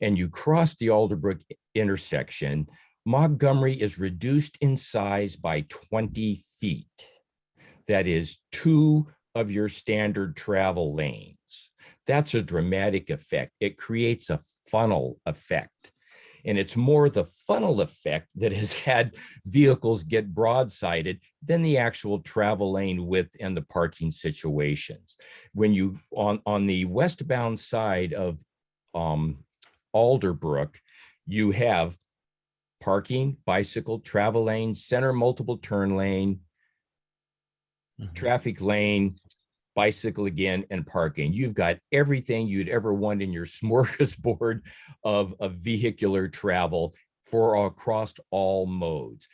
and you cross the Alderbrook intersection, Montgomery is reduced in size by 20 feet. That is two of your standard travel lanes. That's a dramatic effect. It creates a funnel effect. And it's more the funnel effect that has had vehicles get broadsided than the actual travel lane width and the parking situations. When you, on, on the westbound side of um, Alderbrook, you have parking, bicycle, travel lane, center multiple turn lane, Mhm. traffic lane, bicycle again, and parking. You've got everything you'd ever want in your smorgasbord of, of vehicular travel for across all modes.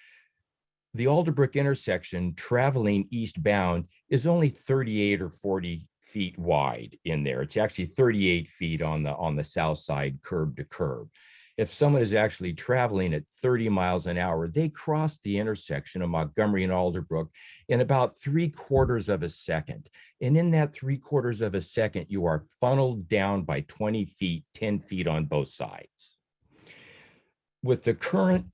The Alderbrook intersection traveling eastbound is only 38 or 40 feet wide in there. It's actually 38 feet on the on the south side curb to curb. If someone is actually traveling at 30 miles an hour, they cross the intersection of Montgomery and Alderbrook in about three quarters of a second. And in that three quarters of a second, you are funneled down by 20 feet, 10 feet on both sides. With the current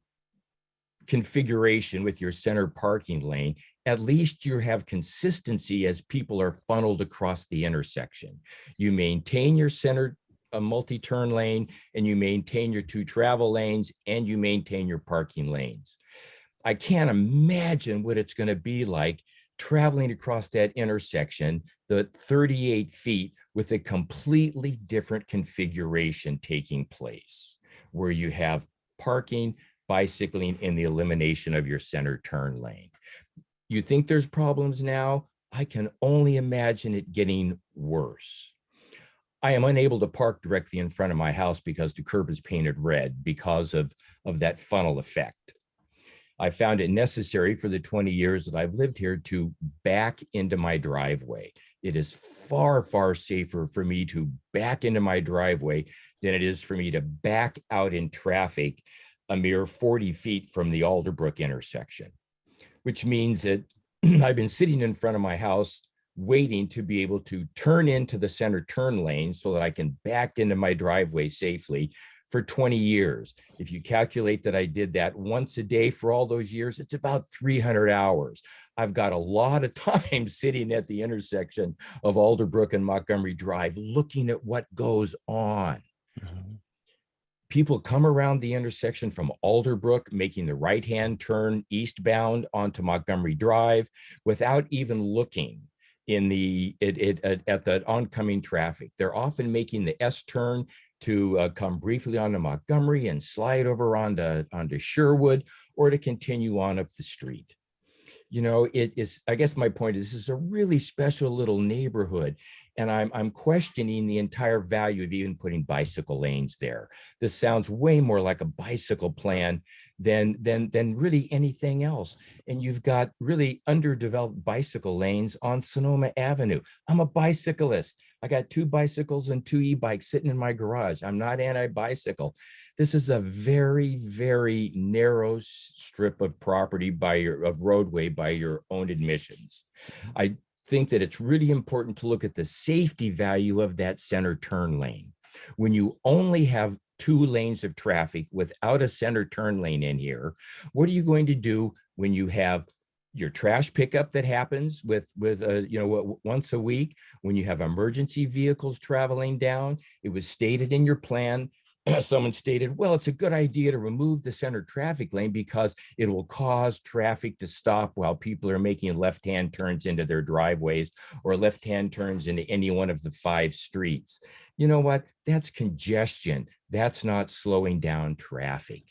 configuration with your center parking lane, at least you have consistency as people are funneled across the intersection. You maintain your center a multi-turn lane and you maintain your two travel lanes and you maintain your parking lanes. I can't imagine what it's going to be like traveling across that intersection, the 38 feet with a completely different configuration taking place where you have parking, bicycling and the elimination of your center turn lane. You think there's problems now? I can only imagine it getting worse. I am unable to park directly in front of my house because the curb is painted red because of, of that funnel effect. I found it necessary for the 20 years that I've lived here to back into my driveway. It is far, far safer for me to back into my driveway than it is for me to back out in traffic a mere 40 feet from the Alderbrook intersection, which means that I've been sitting in front of my house waiting to be able to turn into the center turn lane so that I can back into my driveway safely for 20 years. If you calculate that I did that once a day for all those years, it's about 300 hours. I've got a lot of time sitting at the intersection of Alderbrook and Montgomery Drive looking at what goes on. Mm-hmm. People come around the intersection from Alderbrook, making the right-hand turn eastbound onto Montgomery Drive without even looking in the it, it at, at the oncoming traffic. They're often making the S turn to uh, come briefly onto Montgomery and slide over onto onto Sherwood or to continue on up the street. You know, it is, I guess my point is this is a really special little neighborhood and I'm, I'm questioning the entire value of even putting bicycle lanes there. This sounds way more like a bicycle plan than, than, than really anything else. And you've got really underdeveloped bicycle lanes on Sonoma Avenue. I'm a bicyclist. I got two bicycles and two e-bikes sitting in my garage. I'm not anti-bicycle. This is a very, very narrow strip of property by your, of roadway by your own admissions. I think that it's really important to look at the safety value of that center turn lane. When you only have two lanes of traffic without a center turn lane in here, what are you going to do when you have your trash pickup that happens with with uh, you know what once a week when you have emergency vehicles traveling down it was stated in your plan someone stated, well, it's a good idea to remove the center traffic lane because it will cause traffic to stop while people are making left-hand turns into their driveways or left-hand turns into any one of the five streets. You know what? That's congestion. That's not slowing down traffic.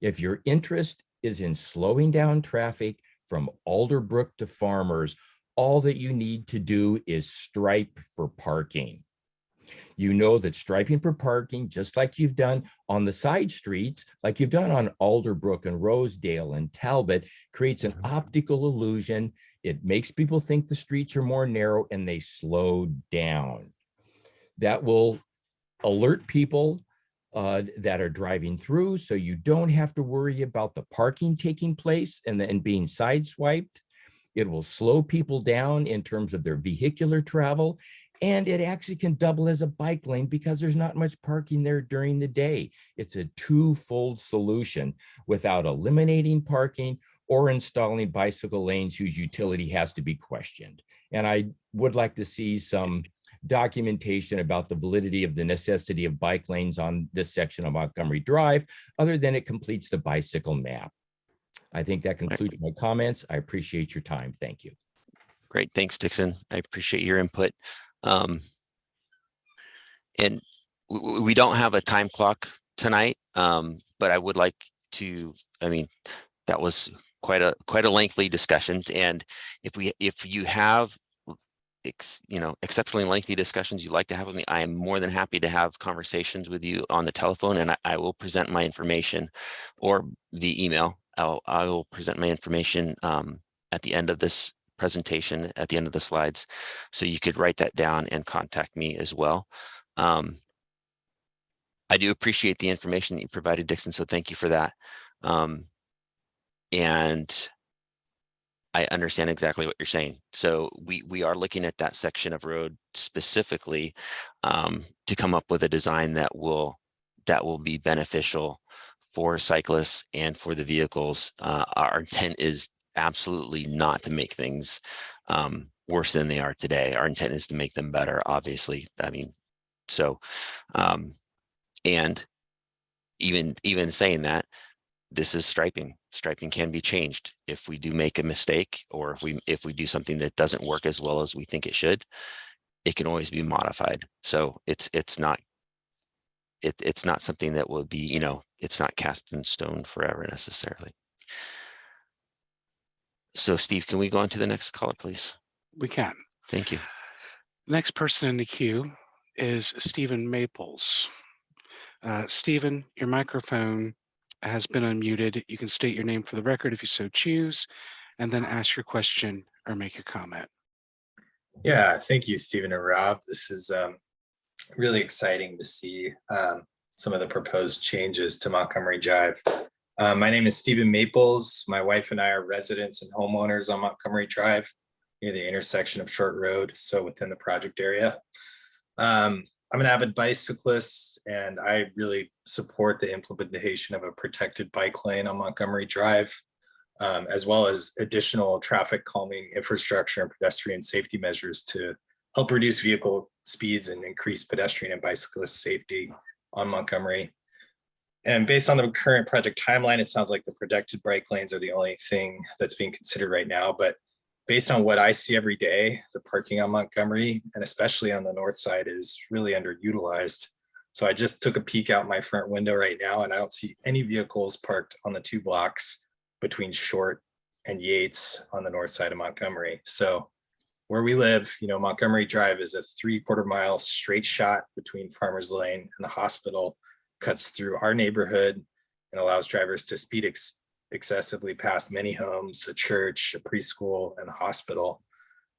If your interest is in slowing down traffic from Alderbrook to Farmers, all that you need to do is stripe for parking you know that striping for parking, just like you've done on the side streets, like you've done on Alderbrook and Rosedale and Talbot, creates an optical illusion. It makes people think the streets are more narrow and they slow down. That will alert people uh, that are driving through so you don't have to worry about the parking taking place and, then being sideswiped. It will slow people down in terms of their vehicular travel and it actually can double as a bike lane because there's not much parking there during the day. It's a two-fold solution without eliminating parking or installing bicycle lanes whose utility has to be questioned. And I would like to see some documentation about the validity of the necessity of bike lanes on this section of Montgomery Drive, other than it completes the bicycle map. I think that concludes my comments. I appreciate your time. Thank you. Great, thanks, Dixon. I appreciate your input. Um, and we don't have a time clock tonight, um, but I would like to, I mean, that was quite a quite a lengthy discussion. And if we if you have ex, you know, exceptionally lengthy discussions you'd like to have with me, I am more than happy to have conversations with you on the telephone and I, I will present my information or the email. I'll, I will present my information um, at the end of this presentation, at the end of the slides. So you could write that down and contact me as well. Um, I do appreciate the information that you provided, Dixon, so thank you for that. Um, and I understand exactly what you're saying. So we we are looking at that section of road specifically um, to come up with a design that will that will be beneficial for cyclists and for the vehicles. Uh, our intent is absolutely not to make things um, worse than they are today. Our intent is to make them better. Obviously, I mean, so um, and even even saying that, this is striping. Striping can be changed if we do make a mistake or if we if we do something that doesn't work as well as we think it should. It can always be modified. So it's it's not it it's not something that will be you know it's not cast in stone forever necessarily. So Steve, can we go on to the next caller, please? We can. Thank you. Next person in the queue is Stephen Maples. Uh, Stephen, your microphone has been unmuted. You can state your name for the record if you so choose, and then ask your question or make a comment. Yeah, thank you, Stephen and Rob. This is um, really exciting to see um, some of the proposed changes to Montgomery Drive. Uh, my name is Stephen Maples. My wife and I are residents and homeowners on Montgomery Drive near the intersection of Short Road, so within the project area. Um, I'm an avid bicyclist and I really support the implementation of a protected bike lane on Montgomery Drive, um, as well as additional traffic calming infrastructure and pedestrian safety measures to help reduce vehicle speeds and increase pedestrian and bicyclist safety on Montgomery. And based on the current project timeline, it sounds like the protected bike lanes are the only thing that's being considered right now, but based on what I see every day, the parking on Montgomery and especially on the north side is really underutilized. So I just took a peek out my front window right now and I don't see any vehicles parked on the two blocks between Short and Yates on the north side of Montgomery. So where we live, you know, Montgomery Drive is a three quarter mile straight shot between Farmers Lane and the hospital, cuts through our neighborhood and allows drivers to speed ex excessively past many homes, a church, a preschool, and a hospital.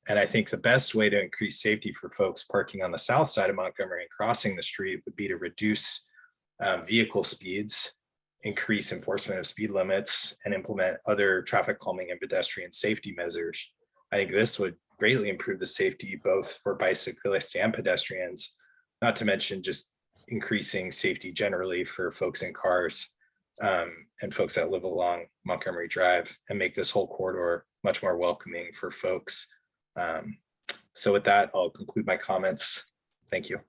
And I think the best way to increase safety for folks parking on the south side of Montgomery and crossing the street would be to reduce um, vehicle speeds, increase enforcement of speed limits, and implement other traffic calming and pedestrian safety measures. I think this would greatly improve the safety both for bicyclists and pedestrians, not to mention just increasing safety generally for folks in cars um, and folks that live along Montgomery Drive and make this whole corridor much more welcoming for folks. Um, so with that, I'll conclude my comments. Thank you.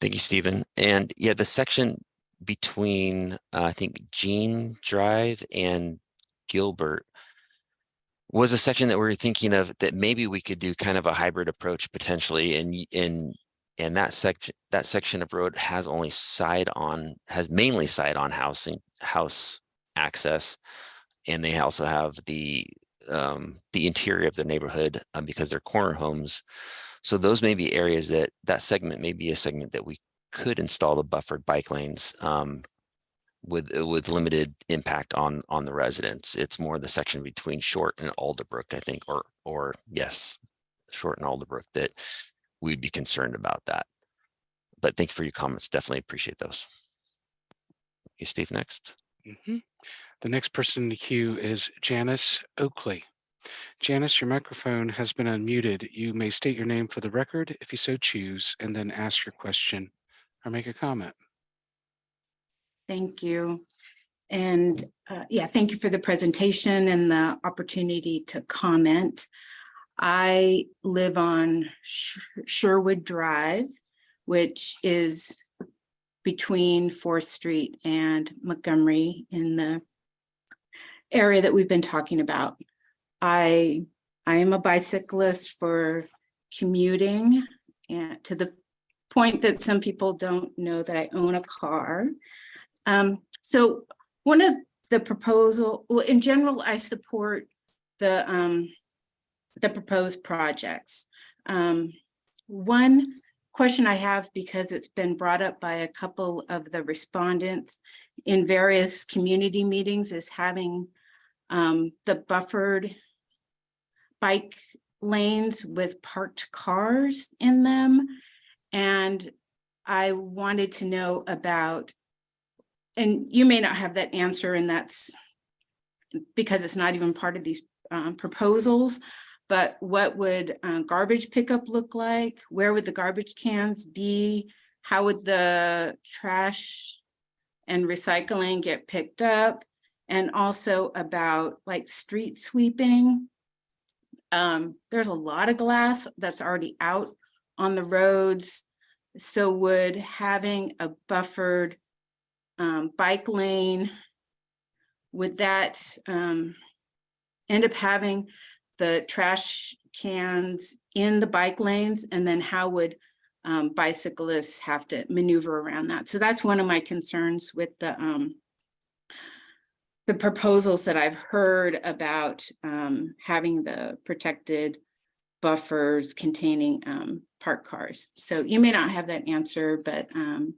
Thank you, Stephen. And yeah, the section between, uh, I think, Jean Drive and Gilbert was a section that we were thinking of that maybe we could do kind of a hybrid approach potentially and in and that section that section of road has only side on has mainly side on housing house access and they also have the um the interior of the neighborhood um, because they're corner homes. So those may be areas that that segment may be a segment that we could install the buffered bike lanes um with with limited impact on on the residents. It's more the section between short and alderbrook i think or or yes short and alderbrook that we'd be concerned about that. But thank you for your comments. Definitely appreciate those. Okay, Steve, next. Mhm. The next person in the queue is Janice Oakley. Janice, your microphone has been unmuted. You may state your name for the record if you so choose, and then ask your question or make a comment. Thank you. And uh, yeah, thank you for the presentation and the opportunity to comment. I live on Sh- Sherwood Drive, which is between Fourth Street and Montgomery in the area that we've been talking about. I I am a bicyclist for commuting and to the point that some people don't know that I own a car. Um, so one of the proposal, well, in general, I support the um, the proposed projects. Um, one question I have, because it's been brought up by a couple of the respondents in various community meetings, is having um, the buffered bike lanes with parked cars in them. And I wanted to know about, and you may not have that answer and that's because it's not even part of these um, proposals, but what would uh, garbage pickup look like? Where would the garbage cans be? How would the trash and recycling get picked up? And also about like street sweeping. Um, there's a lot of glass that's already out on the roads. So would having a buffered um, bike lane, would that um, end up having the trash cans in the bike lanes? And then how would um, bicyclists have to maneuver around that? So that's one of my concerns with the um, the proposals that I've heard about um, having the protected buffers containing um, parked cars. So you may not have that answer, but um,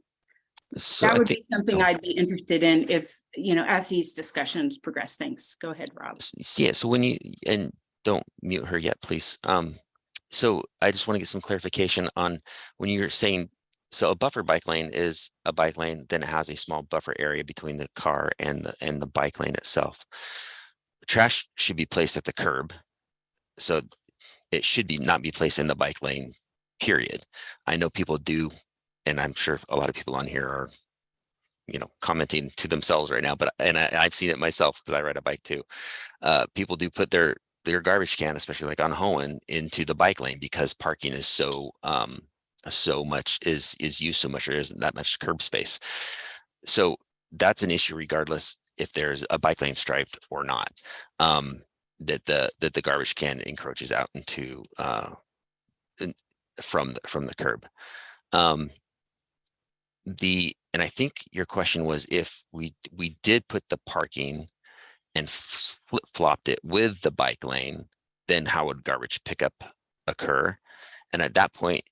So that would think, be something I'd be interested in if, you know, as these discussions progress. Thanks. Go ahead, Rob. yeah, so when you, and don't mute her yet, please. Um, so I just want to get some clarification on when you're saying, so a buffer bike lane is a bike lane, then it has a small buffer area between the car and the, and the bike lane itself. Trash should be placed at the curb. So it should be, not be placed in the bike lane, period. I know people do, and I'm sure a lot of people on here are, you know, commenting to themselves right now, but, and I, I've seen it myself because I ride a bike too. Uh, people do put their, their garbage can, especially like on Hahman, into the bike lane because parking is so, um, so much is, is used so much, there isn't that much curb space. So that's an issue regardless if there's a bike lane striped or not. Um, that the, that the garbage can encroaches out into, uh, in- from, the from the curb. Um, the, and I think your question was if we, we did put the parking and flip flopped it with the bike lane, then how would garbage pickup occur? And at that point,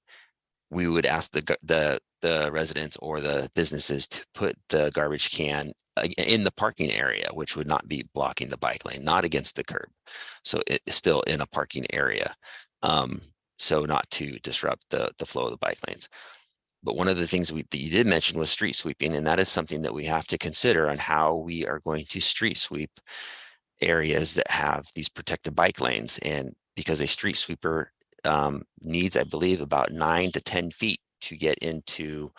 we would ask the, the, the residents or the businesses to put the garbage can uh, in the parking area, which would not be blocking the bike lane, not against the curb. So it's still in a parking area. Um, so not to disrupt the, the flow of the bike lanes. But one of the things we, that you did mention was street sweeping, and that is something that we have to consider on how we are going to street sweep areas that have these protected bike lanes. And because a street sweeper um, needs, I believe, about nine to 10 feet to get into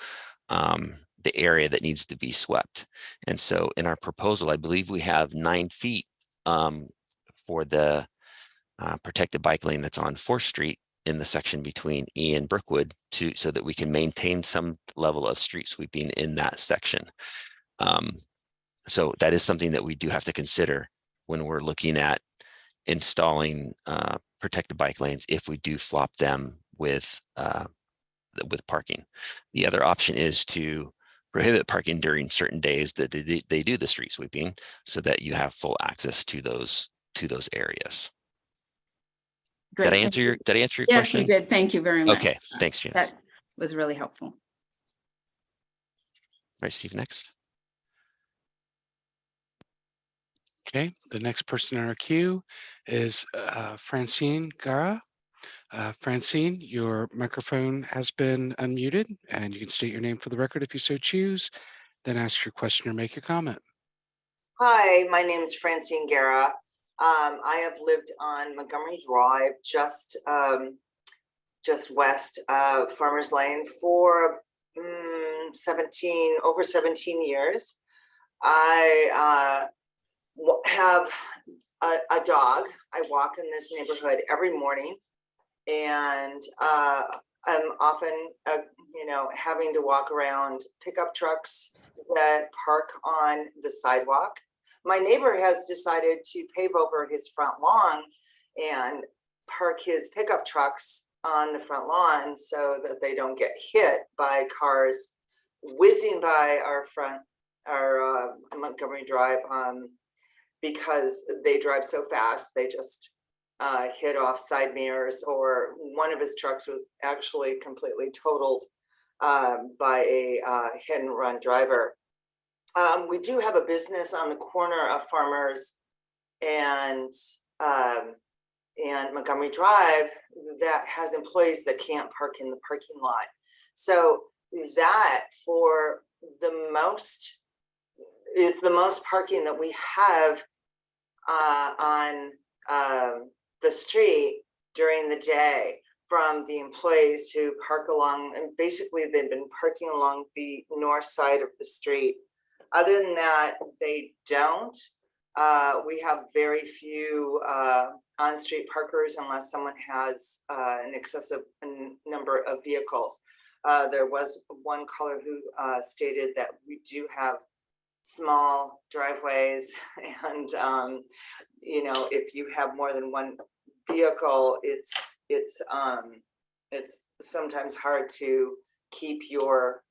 um, the area that needs to be swept. And so in our proposal, I believe we have nine feet um, for the uh, protected bike lane that's on Fourth Street in the section between E and Brookwood to, so that we can maintain some level of street sweeping in that section. Um, so that is something that we do have to consider when we're looking at installing uh, protected bike lanes if we do flop them with uh, with parking. The other option is to prohibit parking during certain days that they, they do the street sweeping so that you have full access to those to those areas. Did I answer your, did I answer your Yes, you question? did. Thank you very much. Okay, thanks, James. That was really helpful. Right, Steve, next. Okay, the next person in our queue is uh, Francine Gara. Uh, Francine, your microphone has been unmuted and you can state your name for the record if you so choose, then ask your question or make your comment. Hi, my name is Francine Guerra. Um, I have lived on Montgomery Drive, just, um, just west of Farmers Lane for mm, 17, over 17 years. I uh, have a, a dog. I walk in this neighborhood every morning. And uh, I'm often, uh, you know, having to walk around pickup trucks that park on the sidewalk my neighbor has decided to pave over his front lawn and park his pickup trucks on the front lawn so that they don't get hit by cars whizzing by our front, our uh, Montgomery Drive, um, because they drive so fast, they just uh, hit off side mirrors or one of his trucks was actually completely totaled um, by a uh, hit and run driver. Um, we do have a business on the corner of Farmers and um, and Montgomery Drive that has employees that can't park in the parking lot. So that for the most is the most parking that we have uh, on um, the street during the day from the employees who park along and basically they've been parking along the north side of the street. Other than that, they don't. Uh, we have very few uh, on-street parkers unless someone has uh, an excessive number of vehicles. Uh, there was one caller who uh, stated that we do have small driveways and, um, you know, if you have more than one vehicle, it's, it's, um, it's sometimes hard to keep your,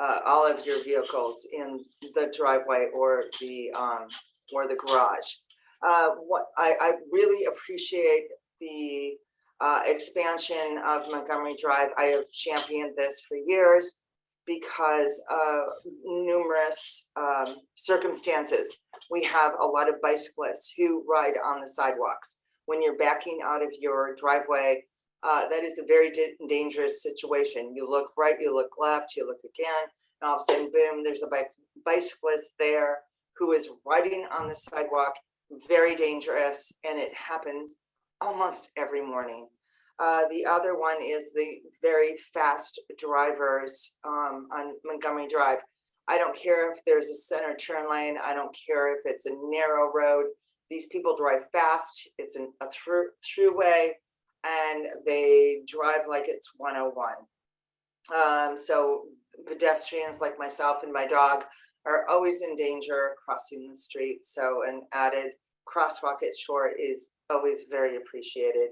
uh, all of your vehicles in the driveway or the, um, or the garage. Uh, what, I, I really appreciate the, uh, expansion of Montgomery Drive. I have championed this for years because of numerous um, circumstances. We have a lot of bicyclists who ride on the sidewalks. When you're backing out of your driveway, uh, that is a very dangerous situation. You look right, you look left, you look again, and all of a sudden, boom, there's a bike bicyclist there who is riding on the sidewalk, very dangerous, and it happens almost every morning. Uh, the other one is the very fast drivers um, on Montgomery Drive. I don't care if there's a center turn lane. I don't care if it's a narrow road. These people drive fast. It's an, a through throughway, and they drive like it's 101. Um, so pedestrians like myself and my dog are always in danger crossing the street. So an added crosswalk at shore is always very appreciated.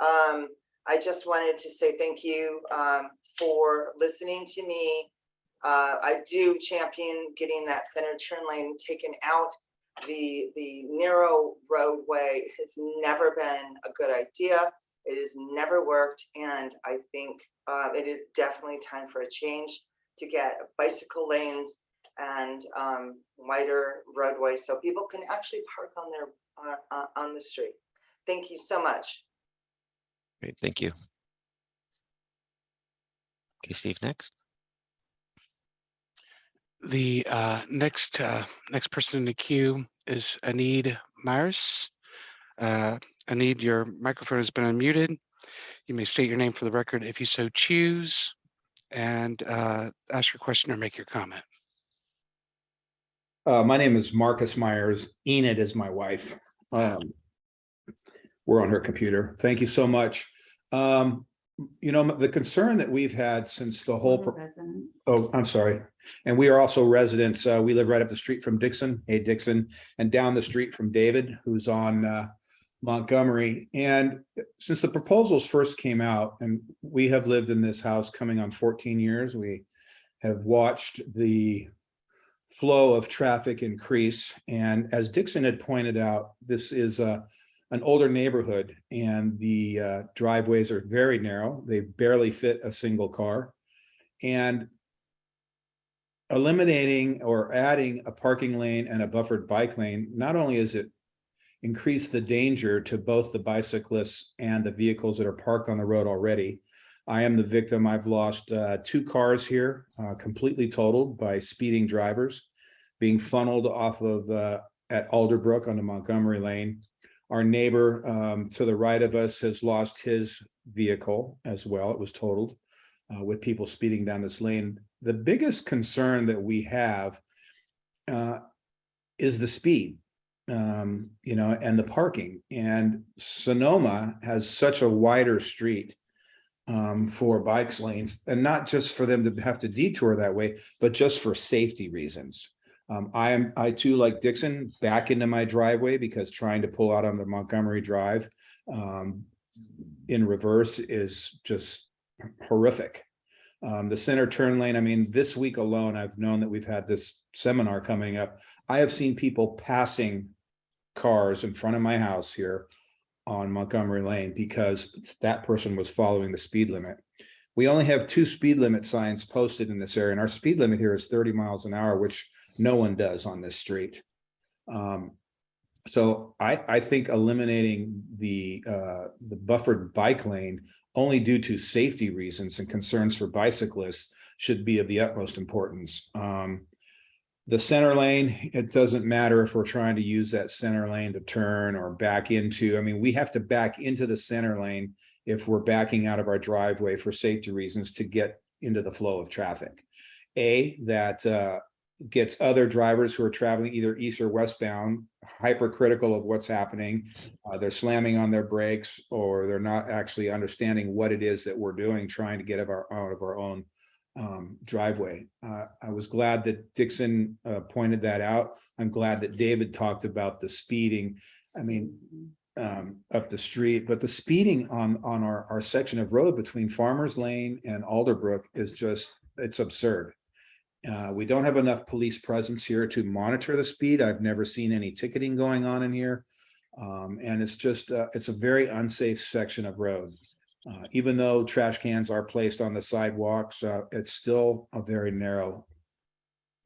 Um, I just wanted to say thank you um, for listening to me. Uh, I do champion getting that center turn lane taken out. The, the narrow roadway has never been a good idea. It has never worked. And I think uh, it is definitely time for a change to get bicycle lanes and um, wider roadways so people can actually park on their, uh, uh, on the street. Thank you so much. Great, thank you. Okay, Steve, next. The uh, next, uh, next person in the queue is Enid Myers. Uh, Enid, your microphone has been unmuted. You may state your name for the record if you so choose and uh, ask your question or make your comment. Uh, my name is Marcus Myers. Enid is my wife. Um, we're on her computer. Thank you so much. Um, you know, the concern that we've had since the whole, pro- oh, I'm sorry. And we are also residents. Uh, we live right up the street from Dixon, hey Dixon, and down the street from David, who's on uh, Montgomery. And since the proposals first came out, and we have lived in this house coming on 14 years, we have watched the flow of traffic increase. And as Dixon had pointed out, this is a, an older neighborhood and the uh, driveways are very narrow. They barely fit a single car. And eliminating or adding a parking lane and a buffered bike lane, not only is it increase the danger to both the bicyclists and the vehicles that are parked on the road already. I am the victim. I've lost uh, two cars here, uh, completely totaled by speeding drivers, being funneled off of uh, at Alderbrook onto Montgomery Lane. Our neighbor um, to the right of us has lost his vehicle as well. It was totaled uh, with people speeding down this lane. The biggest concern that we have uh, is the speed um, you know, and the parking. And Sonoma has such a wider street um, for bikes lanes, and not just for them to have to detour that way, but just for safety reasons. Um, I am, I too, like Dixon, back into my driveway because trying to pull out on the Montgomery Drive um, in reverse is just horrific. Um, the center turn lane, I mean, this week alone, I've known that we've had this seminar coming up. I have seen people passing cars in front of my house here on Montgomery Lane because that person was following the speed limit. We only have two speed limit signs posted in this area, and our speed limit here is thirty miles an hour, which no one does on this street. Um, so I, I think eliminating the, uh, the buffered bike lane only due to safety reasons and concerns for bicyclists should be of the utmost importance. Um, the center lane, it doesn't matter if we're trying to use that center lane to turn or back into, I mean, we have to back into the center lane if we're backing out of our driveway for safety reasons to get into the flow of traffic. A, that uh, gets other drivers who are traveling either east or westbound hypercritical of what's happening. Uh, they're slamming on their brakes or they're not actually understanding what it is that we're doing, trying to get out of our own um, driveway. Uh, I was glad that Dixon uh, pointed that out. I'm glad that David talked about the speeding. I mean, um, up the street, but the speeding on, on our, our section of road between Farmers Lane and Alderbrook is just, it's absurd. Uh, we don't have enough police presence here to monitor the speed. I've never seen any ticketing going on in here. Um, and it's just, uh, it's a very unsafe section of road. Uh, even though trash cans are placed on the sidewalks, uh, it's still a very narrow,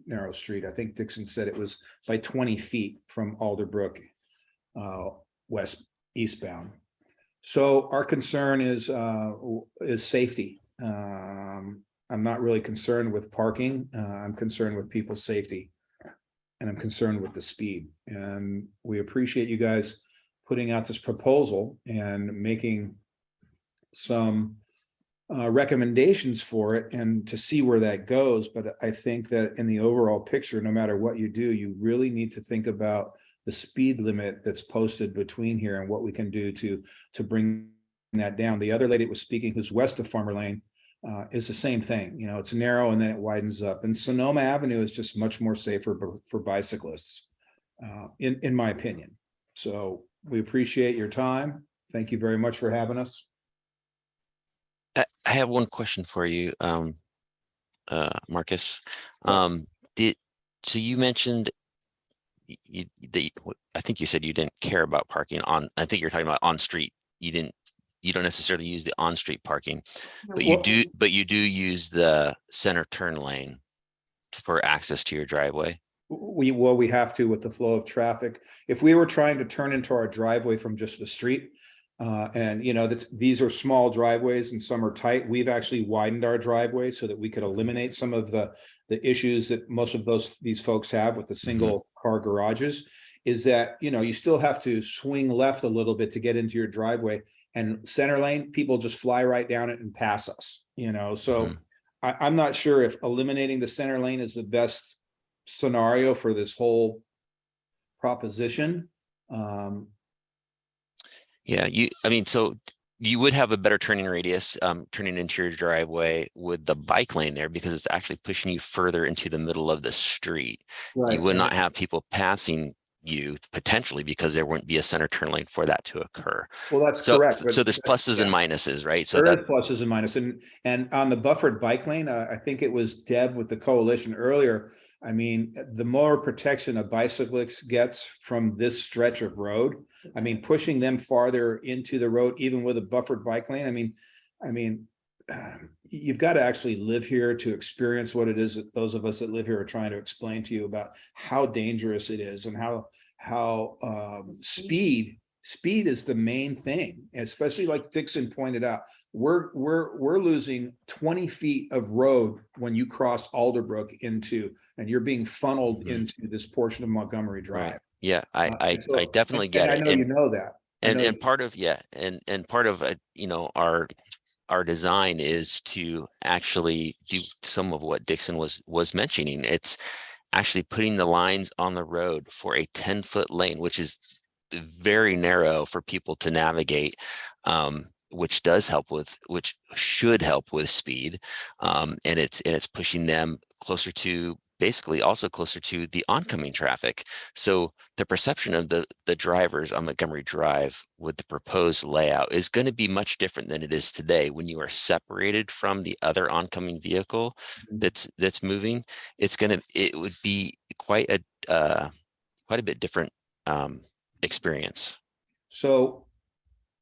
narrow street. I think Dixon said it was by twenty feet from Alderbrook, uh, west, eastbound. So our concern is, uh, is safety. Um, I'm not really concerned with parking. Uh, I'm concerned with people's safety. And I'm concerned with the speed. And we appreciate you guys putting out this proposal and making some uh, recommendations for it and to see where that goes. But I think that in the overall picture, no matter what you do, you really need to think about the speed limit that's posted between here and what we can do to, to bring that down. The other lady that was speaking who's west of Farmer Lane uh, is the same thing. You know, it's narrow and then it widens up. And Sonoma Avenue is just much more safer for, bicyclists, uh, in, in my opinion. So we appreciate your time. Thank you very much for having us. I I have one question for you, um, uh, Marcus. Um, did, so you mentioned you, that, you- w- I think you said you didn't care about parking on, I think you're talking about on street. You didn't, you don't necessarily use the on-street parking, but you do, but you do use the center turn lane for access to your driveway. We, well, we have to with the flow of traffic. If we were trying to turn into our driveway from just the street, uh, and you know, that's, these are small driveways and some are tight. We've actually widened our driveway so that we could eliminate some of the, the issues that most of those, these folks have with the single car garages. Is that, you know, you still have to swing left a little bit to get into your driveway and center lane, people just fly right down it and pass us, you know, so. Hmm. I, I'm not sure if eliminating the center lane is the best scenario for this whole proposition. Um, Yeah, you, I mean, so you would have a better turning radius, um, turning into your driveway with the bike lane there because it's actually pushing you further into the middle of the street. You would not have people passing you potentially because there wouldn't be a center turn lane for that to occur. Well, that's So, correct. so there's pluses and minuses, right? So There that, pluses and minuses, and, and on the buffered bike lane, uh, I think it was Deb with the coalition earlier. I mean, the more protection a bicyclist gets from this stretch of road, I mean, pushing them farther into the road, even with a buffered bike lane, I mean, I mean, um, you've got to actually live here to experience what it is that those of us that live here are trying to explain to you about how dangerous it is and how, how, um, speed, speed is the main thing, especially like Dixon pointed out we're, we're, we're losing twenty feet of road when you cross Alderbrook into, and you're being funneled Mhm. into this portion of Montgomery Drive. Right. yeah, I, Uh, I, so- I definitely get and it. I know And- you know that. And know and you- part of, yeah, and and part of, uh, you know, our our design is to actually do some of what Dixon was was mentioning. It's actually putting the lines on the road for a 10 foot lane, which is very narrow for people to navigate. Um, which does help with, which should help with speed. Um, and it's, and it's pushing them closer to, basically also closer to the oncoming traffic. So the perception of the, the drivers on Montgomery Drive with the proposed layout is going to be much different than it is today when you are separated from the other oncoming vehicle Mhm. that's, that's moving. It's going to, it would be quite a, uh, quite a bit different, um, experience. So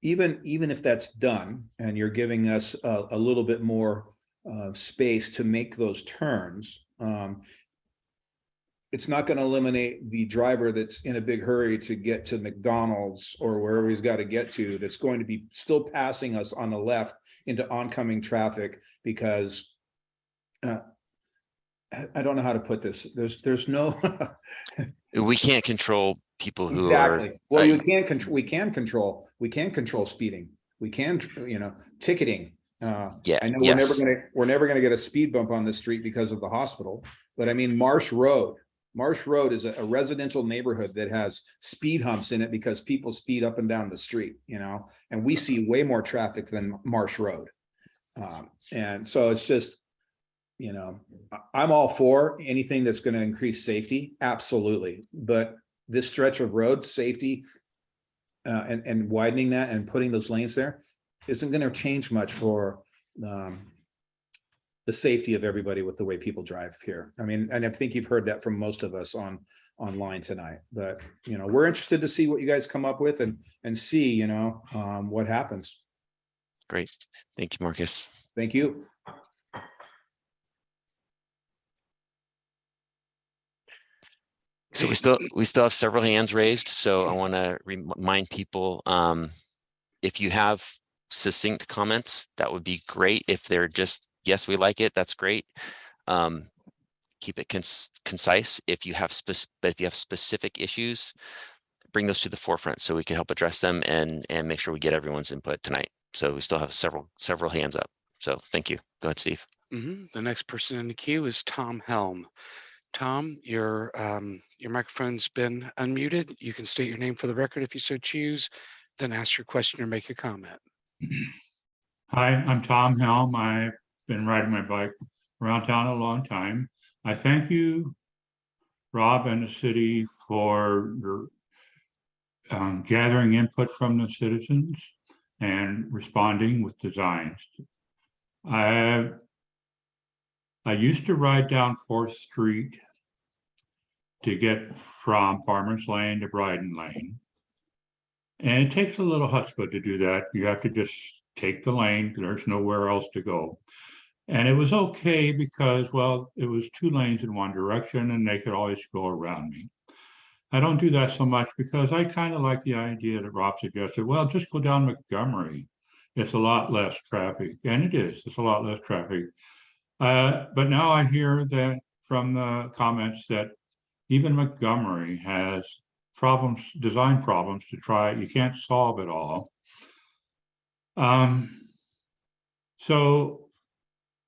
even, even if that's done and you're giving us a, a little bit more uh, space to make those turns, um, it's not going to eliminate the driver that's in a big hurry to get to McDonald's or wherever he's got to get to, that's going to be still passing us on the left into oncoming traffic because uh, I I don't know how to put this. There's, there's no. We can't control people who are, Exactly. Well, you can't control, we can control, we can control speeding. We can, you know, ticketing. Uh, yeah, I know we're never gonna, we're never gonna get a speed bump on the street because of the hospital, but I mean, Marsh Road. Marsh Road is a a residential neighborhood that has speed humps in it because people speed up and down the street, you know? And we see way more traffic than Marsh Road. Um, and so it's just, you know, I'm all for anything that's gonna increase safety, absolutely. But this stretch of road, safety, uh, and, and widening that and putting those lanes there isn't gonna change much for, um, the safety of everybody with the way people drive here. I mean, and I think you've heard that from most of us on, online tonight, but, you know, we're interested to see what you guys come up with and, and see, you know, um, what happens. Great. Thank you, Marcus. Thank you. So we still, we still have several hands raised, so I want to remind people, um, if you have succinct comments, that would be great. If they're just, yes, we like it, that's great. Um, keep it cons- concise. If you have spec, if you have specific issues, bring those to the forefront so we can help address them and, and make sure we get everyone's input tonight. So we still have several, several hands up. So thank you. Go ahead, Steve. Mhm. The next person in the queue is Tom Helm. Tom, your, um, your microphone's been unmuted. You can state your name for the record if you so choose, then ask your question or make a comment. Hi, I'm Tom Helm. I've been riding my bike around town a long time. I thank you, Rob and the city for your um, gathering input from the citizens and responding with designs. I I used to ride down Fourth Street to get from Farmers Lane to Bryden Lane. And it takes a little chutzpah to do that. You have to just take the lane. There's nowhere else to go. And it was okay because, well, it was two lanes in one direction and they could always go around me. I don't do that so much because I kind of like the idea that Rob suggested, well, just go down Montgomery. It's a lot less traffic, and it is, it's a lot less traffic. Uh, but now I hear that from the comments that even Montgomery has problems, design problems to try, you can't solve it all. Um, so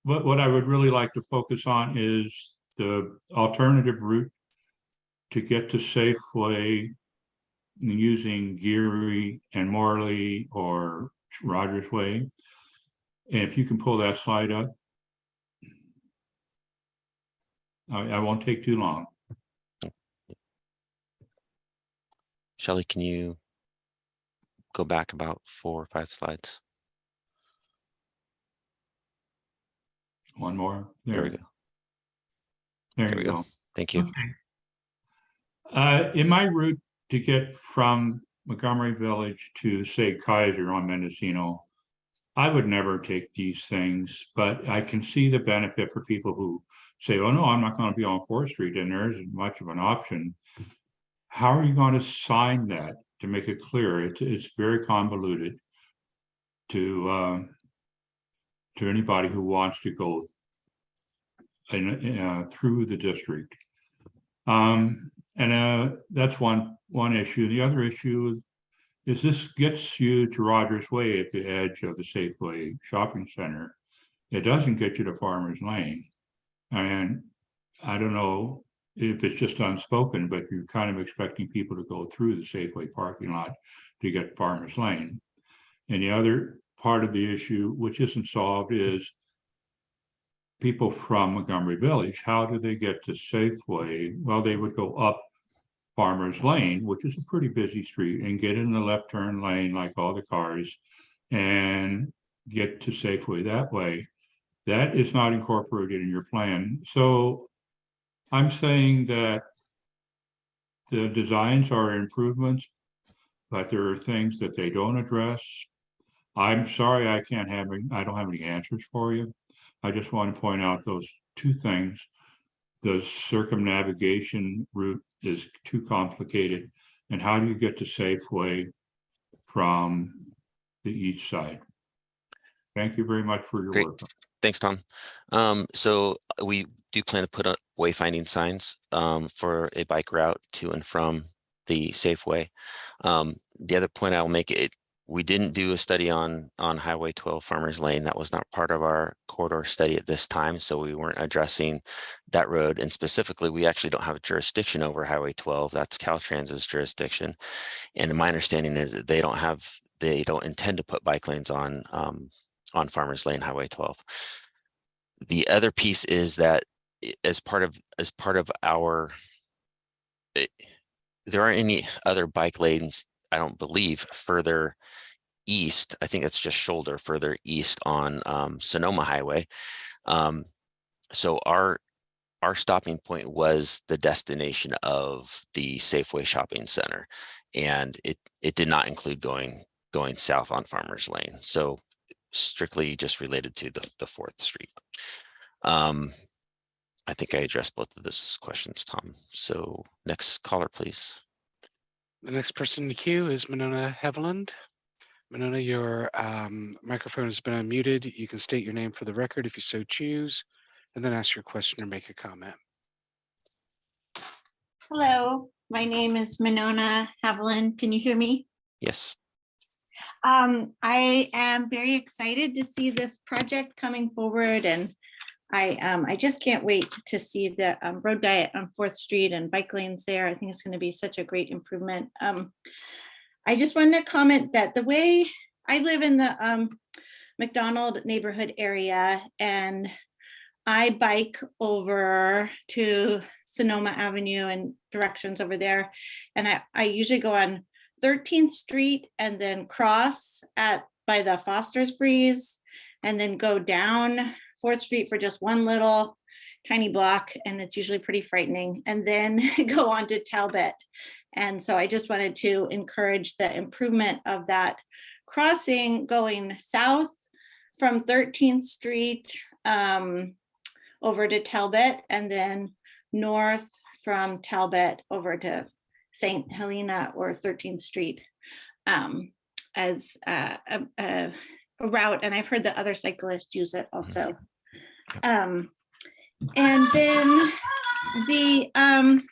what, what I would really like to focus on is the alternative route to get to Safeway using Geary and Morley or Rogers Way. And if you can pull that slide up. I, I won't take too long. Shelley, can you go back about four or five slides? One more. There we go. There There we go. go. Thank you. Okay. Uh, in my route to get from Montgomery Village to say Kaiser on Mendocino, I would never take these things, but I can see the benefit for people who say, oh no, I'm not going to be on Fourth Street and there isn't much of an option. How are you going to sign that to make it clear? It's, it's very convoluted to, um, to anybody who wants to go in, uh, through the district. Um, and, uh, that's one, one issue. The other issue is this gets you to Rogers Way at the edge of the Safeway Shopping Center. It doesn't get you to Farmers Lane. And I don't know if it's just unspoken, but you're kind of expecting people to go through the Safeway parking lot to get Farmers Lane. And the other part of the issue, which isn't solved, is people from Montgomery Village, how do they get to Safeway? Well, they would go up Farmers Lane, which is a pretty busy street, and get in the left turn lane like all the cars and get to Safeway that way. That is not incorporated in your plan. So I'm saying that the designs are improvements, but there are things that they don't address. I'm sorry, I can't have, any- I don't have any answers for you. I just want to point out those two things. The circumnavigation route is too complicated. And how do you get to Safeway from the east side? Thank you very much for your Great. work. Thanks, Tom. Um, so we do plan to put up wayfinding signs um, for a bike route to and from the Safeway. Um, the other point I'll make it, we didn't do a study on on Highway 12 Farmers Lane. That was not part of our corridor study at this time, so we weren't addressing that road. And specifically, we actually don't have jurisdiction over Highway 12. That's Caltrans's jurisdiction. And my understanding is that they don't have, they don't intend to put bike lanes on um, on Farmers Lane Highway 12. The other piece is that as part of, as part of our, there aren't any other bike lanes, I don't believe, further east. I think it's just shoulder further east on um, Sonoma Highway. Um, so our, our stopping point was the destination of the Safeway Shopping Center. And it, it did not include going, going south on Farmers Lane. So strictly just related to the, the Fourth Street. Um, I think I addressed both of those questions, Tom. So next caller, please. The next person in the queue is Monona Haviland. Monona, your um, microphone has been unmuted. You can state your name for the record if you so choose, and then ask your question or make a comment. Hello, my name is Monona Haviland. Can you hear me? Yes. Um, I am very excited to see this project coming forward and I, um, I just can't wait to see the um, road diet on Fourth Street and bike lanes there. I think it's going to be such a great improvement. Um, I just wanted to comment that the way I live in the um, McDonald neighborhood area and I bike over to Sonoma Avenue and directions over there. And I, I usually go on 13th Street and then cross at by the Foster's Freeze and then go down Fourth Street for just one little tiny block and it's usually pretty frightening and then go on to Talbot. And so I just wanted to encourage the improvement of that crossing going south from 13th Street um, over to Talbot and then north from Talbot over to St. Helena or 13th Street um, as uh, a, a, route. And I've heard that other cyclists use it also. Um, and then the um,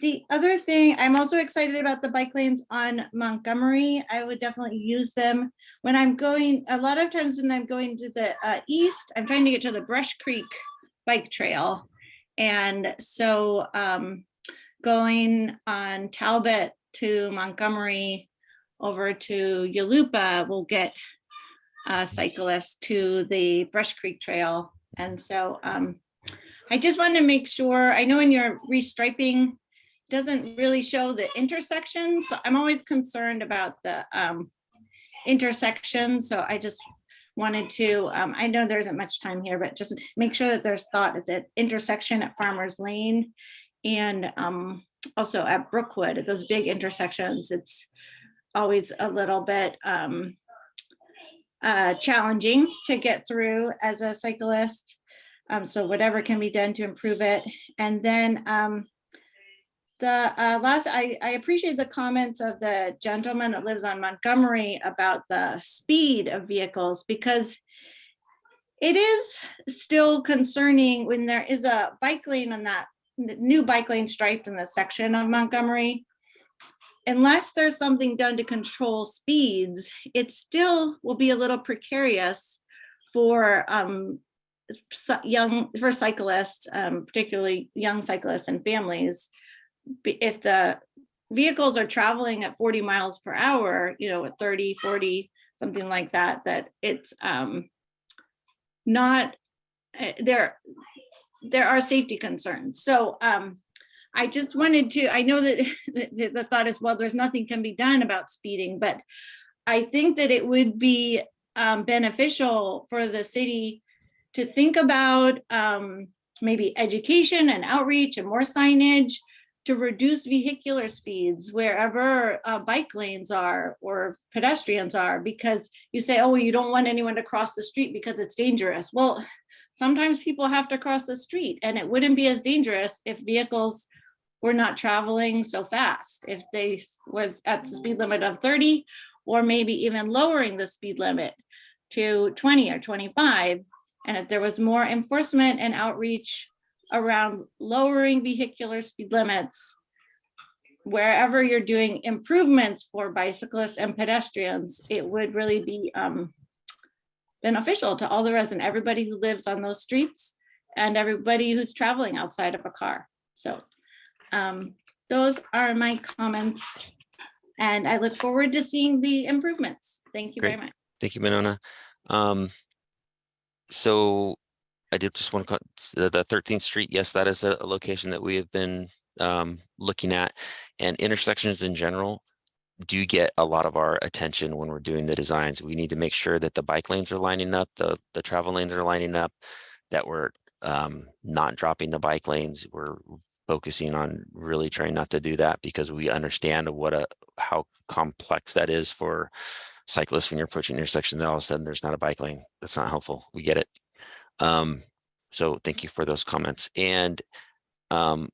the other thing, I'm also excited about the bike lanes on Montgomery. I would definitely use them when I'm going, a lot of times when I'm going to the uh, east, I'm trying to get to the Brush Creek bike trail. And so um, going on Talbot to Montgomery over to Yulupa will get uh, cyclists to the Brush Creek Trail. And so um, I just want to make sure, I know in your restriping, doesn't really show the intersection. So I'm always concerned about the um, intersection. So I just wanted to, um, I know there isn't much time here, but just make sure that there's thought at the intersection at Farmers Lane and um, also at Brookwood, at those big intersections, it's always a little bit um, uh, challenging to get through as a cyclist. Um, so whatever can be done to improve it. And then um, the uh, last, I, I appreciate the comments of the gentleman that lives on Montgomery about the speed of vehicles because it is still concerning when there is a bike lane on that new bike lane striped in the section of Montgomery. Unless there's something done to control speeds, it still will be a little precarious for um, young, for cyclists, um, particularly young cyclists and families if the vehicles are traveling at 40 miles per hour, you know, at 30, 40, something like that, that it's um, not, uh, there, there are safety concerns. So um, I just wanted to, I know that the, thought is, well, there's nothing can be done about speeding, but I think that it would be um, beneficial for the city to think about um, maybe education and outreach and more signage to reduce vehicular speeds wherever uh, bike lanes are or pedestrians are because you say, oh, you don't want anyone to cross the street because it's dangerous. Well, sometimes people have to cross the street and it wouldn't be as dangerous if vehicles were not traveling so fast. If they were at the speed limit of 30 or maybe even lowering the speed limit to 20 or 25. And if there was more enforcement and outreach around lowering vehicular speed limits, wherever you're doing improvements for bicyclists and pedestrians, it would really be um, beneficial to all the residents, everybody who lives on those streets and everybody who's traveling outside of a car. So um, those are my comments. And I look forward to seeing the improvements. Thank you very Great. much. Thank you, Monona. Um, so I did just want to, the the 13th Street, yes, that is a a location that we have been um, looking at. And intersections in general do get a lot of our attention when we're doing the designs. We need to make sure that the bike lanes are lining up, the, the travel lanes are lining up, that we're um, not dropping the bike lanes. We're focusing on really trying not to do that because we understand what a, how complex that is for cyclists when you're approaching an intersection, then all of a sudden there's not a bike lane. That's not helpful. We get it. Um, so thank you for those comments. And um,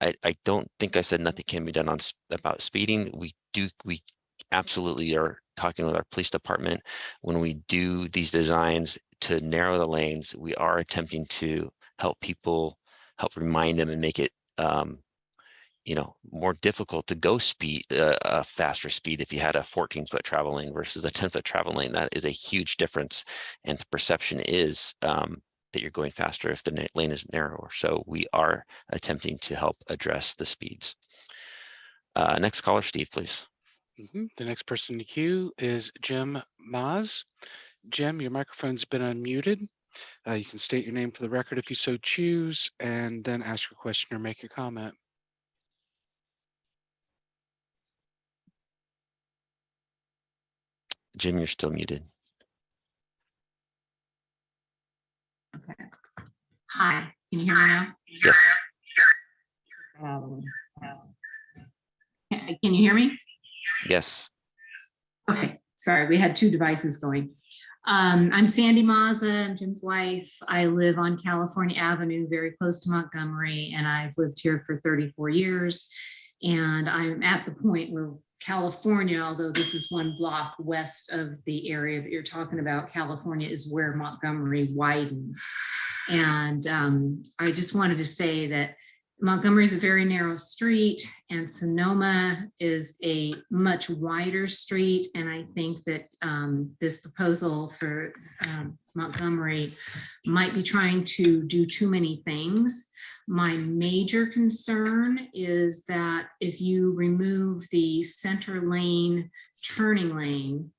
I, I don't think I said nothing can be done on about speeding. We do, we absolutely are talking with our police department. When we do these designs to narrow the lanes, we are attempting to help people, help remind them and make it um, you know, more difficult to go speed, uh, a faster speed if you had a 14 foot travel lane versus a 10 foot travel lane. That is a huge difference. And the perception is um, that you're going faster if the lane is narrower. So we are attempting to help address the speeds. Uh, next caller, Steve, please. Mhm. The next person in the queue is Jim Maz. Jim, your microphone's been unmuted. Uh, you can state your name for the record if you so choose, and then ask your question or make your comment. Jim, you're still muted. Okay. Hi, can you hear me now? Yes. Um, Can can you hear me? Yes. Okay, sorry, we had two devices going. Um, I'm Sandy Mazza, I'm Jim's wife. I live on California Avenue, very close to Montgomery, and I've lived here for 34 years. And I'm at the point where California, although this is one block west of the area that you're talking about, California is where Montgomery widens. And um, I just wanted to say that Montgomery is a very narrow street and Sonoma is a much wider street. And I think that um, this proposal for um, Montgomery might be trying to do too many things. My major concern is that if you remove the center lane turning lane,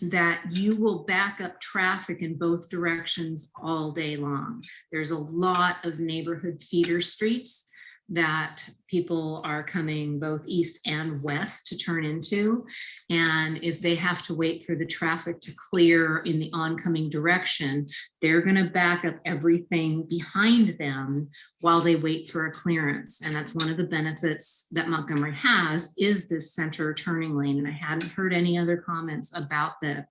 that you will back up traffic in both directions all day long. There's a lot of neighborhood feeder streets that people are coming both east and west to turn into. And if they have to wait for the traffic to clear in the oncoming direction, they're going to back up everything behind them while they wait for a clearance. And that's one of the benefits that Montgomery has is this center turning lane. And I hadn't heard any other comments about that.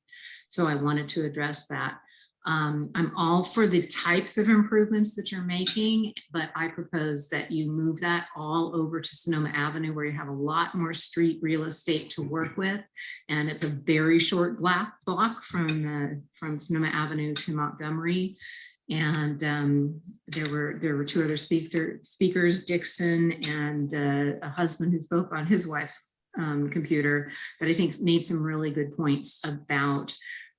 So I wanted to address that. Um, I'm all for the types of improvements that you're making, but I propose that you move that all over to Sonoma Avenue where you have a lot more street real estate to work with. And it's a very short block, from, uh, from Sonoma Avenue to Montgomery. And um, there were there were two other speaker, speakers, Dixon and uh, a husband who spoke on his wife's um, computer that I think made some really good points about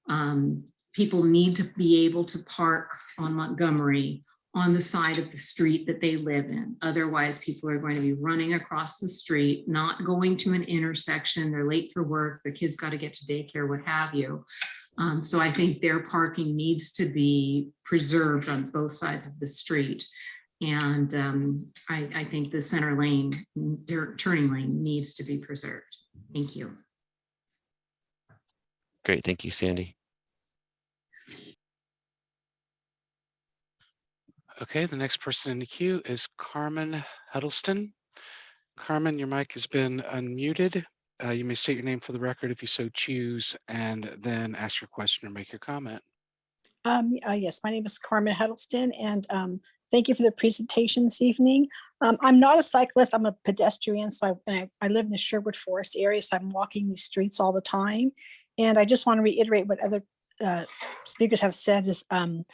um, people need to be able to park on Montgomery on the side of the street that they live in. Otherwise, people are going to be running across the street, not going to an intersection. They're late for work. The kids got to get to daycare, what have you. Um, so I think their parking needs to be preserved on both sides of the street. And um, I, I think the center lane, their turning lane needs to be preserved. Thank you. Great. Thank you, Sandy. Okay, the next person in the queue is Carmen Huddleston. Carmen, your mic has been unmuted. Uh, You may state your name for the record if you so choose, and then ask your question or make your comment. Um, uh, yes, my name is Carmen Huddleston and, um, thank you for the presentation this evening. Um, I'm not a cyclist, I'm a pedestrian, so I, I, I live in the Sherwood Forest area, so I'm walking these streets all the time. And I just want to reiterate what other, uh, speakers have said is, um,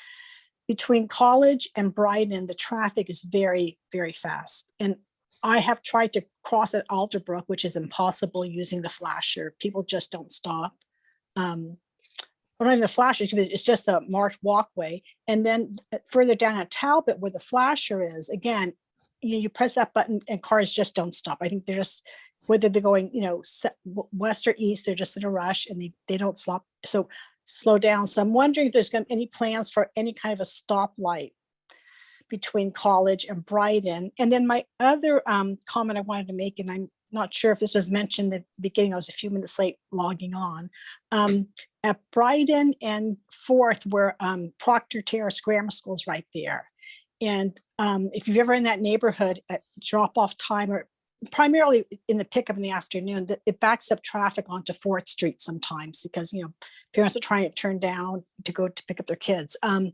between College and Bryden, the traffic is very, very fast. And I have tried to cross at Alderbrook, which is impossible using the flasher. People just don't stop. Um, or not even the flasher, it's just a marked walkway. And then uh, further down at Talbot where the flasher is, again, you, you press that button and cars just don't stop. I think they're just, whether they're going, you know, west or east, they're just in a rush and they, they don't stop. So slow down. So I'm wondering if there's gonna be any plans for any kind of a stoplight between College and Bryden. And then my other um, comment I wanted to make, and I'm not sure if this was mentioned at the beginning, I was a few minutes late logging on. Um, at Bryden and Fourth, where um, Proctor Terrace Grammar School is right there. And um, if you've ever in that neighborhood at drop off time or primarily in the pickup in the afternoon, that it backs up traffic onto Fourth Street sometimes because, you know, parents are trying to turn down to go to pick up their kids. Um,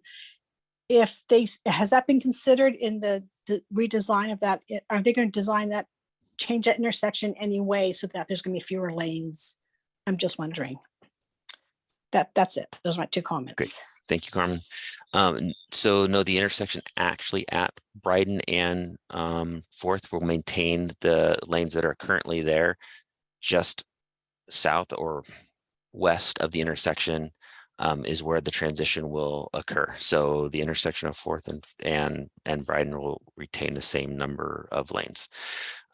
if they, has that been considered in the the redesign of that? Are they going to design that, change that intersection anyway so that there's going to be fewer lanes? I'm just wondering. That, that's it. Those are my two comments. Great. Thank you, Carmen. Um, so no, the intersection actually at Bryden and um, Fourth will maintain the lanes that are currently there. Just south or west of the intersection um, is where the transition will occur. So the intersection of Fourth and and and Bryden will retain the same number of lanes.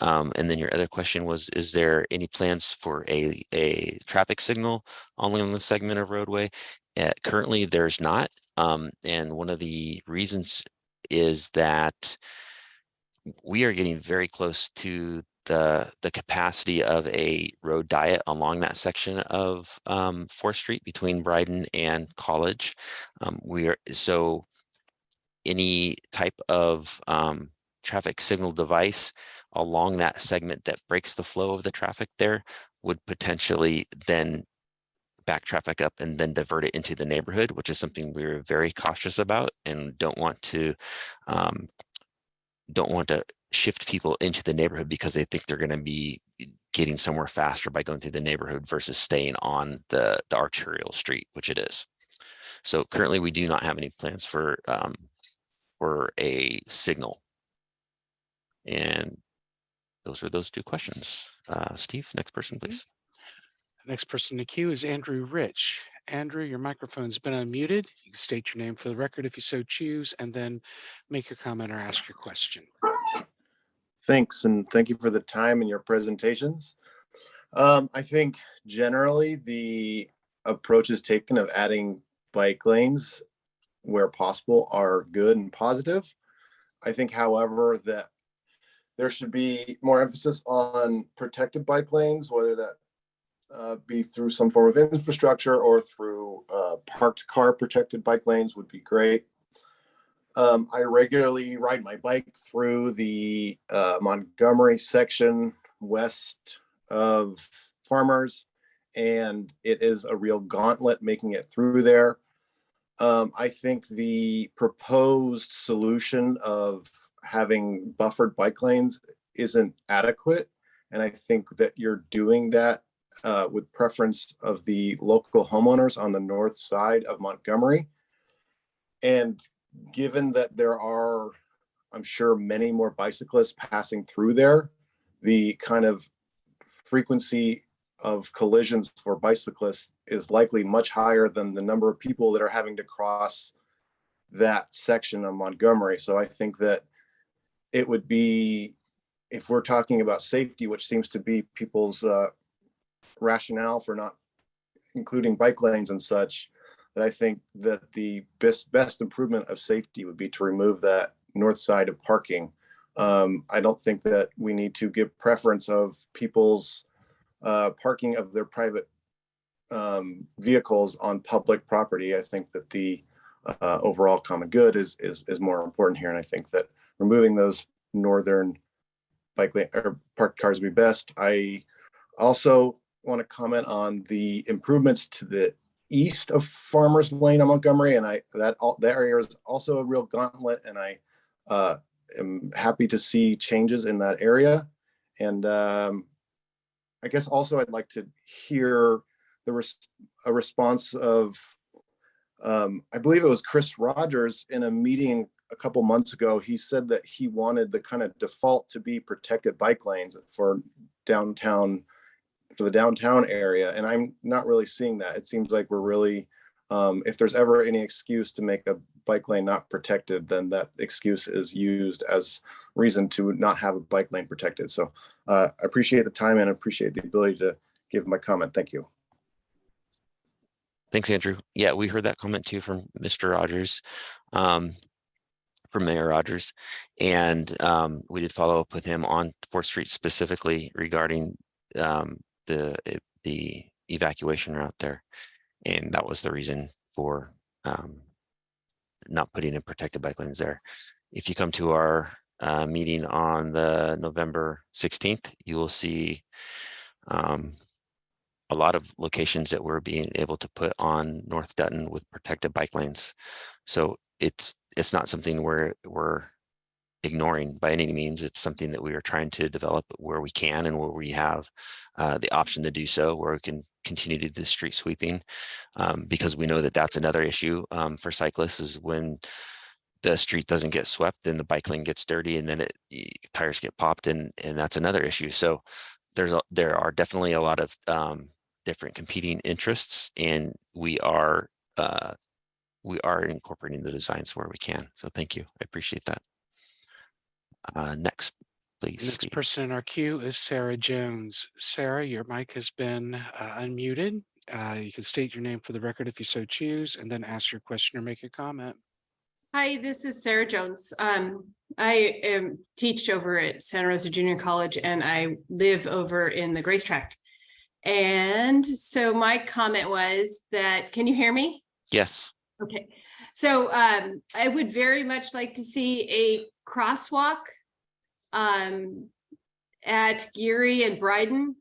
Um, and then your other question was, is there any plans for a a traffic signal only on the segment of roadway? Uh, currently, there's not. Um, and one of the reasons is that we are getting very close to the the capacity of a road diet along that section of um, Fourth Street between Bryden and College. Um, we are so any type of um, traffic signal device along that segment that breaks the flow of the traffic there would potentially then back traffic up and then divert it into the neighborhood, which is something we're very cautious about and don't want to um, don't want to shift people into the neighborhood because they think they're going to be getting somewhere faster by going through the neighborhood versus staying on the, the arterial street, which it is. So currently we do not have any plans for um, for a signal. And those are those two questions. Uh, Steve, next person, please. Next person in the queue is Andrew Rich. Andrew, your microphone's been unmuted. You can state your name for the record if you so choose, and then make your comment or ask your question. Thanks, and thank you for the time and your presentations. Um, I think generally the approaches taken of adding bike lanes where possible are good and positive. I think however, that there should be more emphasis on protected bike lanes, whether that uh, be through some form of infrastructure or through uh, parked car protected bike lanes would be great. Um, I regularly ride my bike through the uh, Montgomery section west of Farmers, and it is a real gauntlet making it through there. Um, I think the proposed solution of having buffered bike lanes isn't adequate. And I think that you're doing that uh, with preference of the local homeowners on the north side of Montgomery. And given that there are, I'm sure, many more bicyclists passing through there, the kind of frequency of collisions for bicyclists is likely much higher than the number of people that are having to cross that section of Montgomery. So I think that it would be, if we're talking about safety, which seems to be people's uh, rationale for not including bike lanes and such, that I think that the best best improvement of safety would be to remove that north side of parking. Um, I don't think that we need to give preference of people's uh, parking of their private um, vehicles on public property. I think that the uh, overall common good is, is is more important here, and I think that removing those northern bike lane or parked cars would be best. I also want to comment on the improvements to the east of Farmers Lane on Montgomery, and I that all that area is also a real gauntlet, and I uh, am happy to see changes in that area. And um, I guess also I'd like to hear the res a response of um, I believe it was Chris Rogers in a meeting a couple months ago. He said that he wanted the kind of default to be protected bike lanes for downtown for the downtown area. And I'm not really seeing that. It seems like we're really, um, if there's ever any excuse to make a bike lane not protected, then that excuse is used as reason to not have a bike lane protected. So uh, I appreciate the time and appreciate the ability to give my comment. Thank you. Thanks, Andrew. Yeah, we heard that comment too from Mr. Rogers, um, from Mayor Rogers. And um, we did follow up with him on Fourth Street specifically regarding um, the, eh, the evacuation route there. And that was the reason for um, not putting in protected bike lanes there. If you come to our uh, meeting on the November 16th, you will see um, a lot of locations that we're being able to put on North Dutton with protected bike lanes. So it's it's not something we're we're ignoring by any means. It's something that we are trying to develop where we can and where we have uh, the option to do so, where we can continue to do the street sweeping, um, because we know that that's another issue um, for cyclists is when the street doesn't get swept, then the bike lane gets dirty, and then it tires get popped, and and that's another issue. So there's a, there are definitely a lot of um, different competing interests, and we are uh, we are incorporating the designs where we can. So thank you. I appreciate that. Uh, next, please. Next Steve. person in our queue is Sarah Jones. Sarah, your mic has been uh, unmuted. Uh, You can state your name for the record if you so choose, and then ask your question or make a comment. Hi, this is Sarah Jones. Um, I am teach over at Santa Rosa Junior College and I live over in the Grace Tract. And so my comment was that, can you hear me? Yes. Okay, so um, I would very much like to see a crosswalk um, at Geary and Bryden,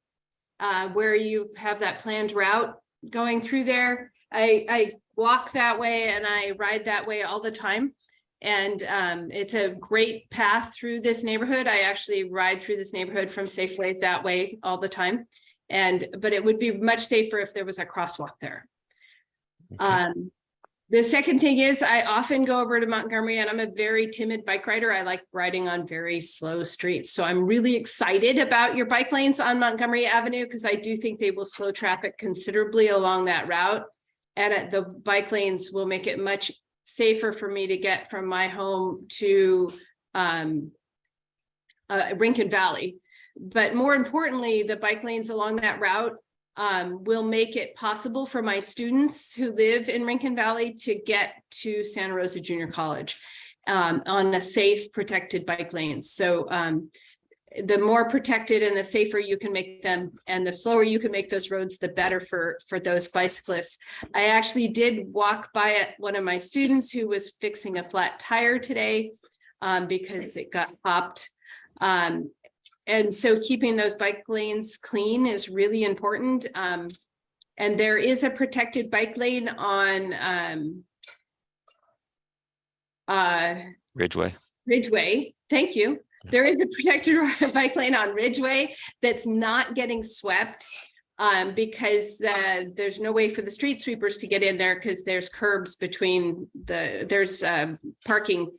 uh, where you have that planned route going through there. I, I walk that way and I ride that way all the time. And um, it's a great path through this neighborhood. I actually ride through this neighborhood from Safeway that way all the time. And, but it would be much safer if there was a crosswalk there. Um, the second thing is I often go over to Montgomery and I'm a very timid bike rider. I like riding on very slow streets. So I'm really excited about your bike lanes on Montgomery Avenue because I do think they will slow traffic considerably along that route. And the bike lanes will make it much safer for me to get from my home to um, uh, Rincon Valley. But more importantly, the bike lanes along that route um, will make it possible for my students who live in Rincon Valley to get to Santa Rosa Junior College um, on a safe, protected bike lanes. So um, the more protected and the safer you can make them and the slower you can make those roads, the better for, for those bicyclists. I actually did walk by one of my students who was fixing a flat tire today um, because it got popped. Um, and so keeping those bike lanes clean is really important. Um, and there is a protected bike lane on um, uh, Ridgeway. Ridgeway. Thank you. There is a protected bike lane on Ridgeway that's not getting swept um, because uh, there's no way for the street sweepers to get in there because there's curbs between the, there's um, parking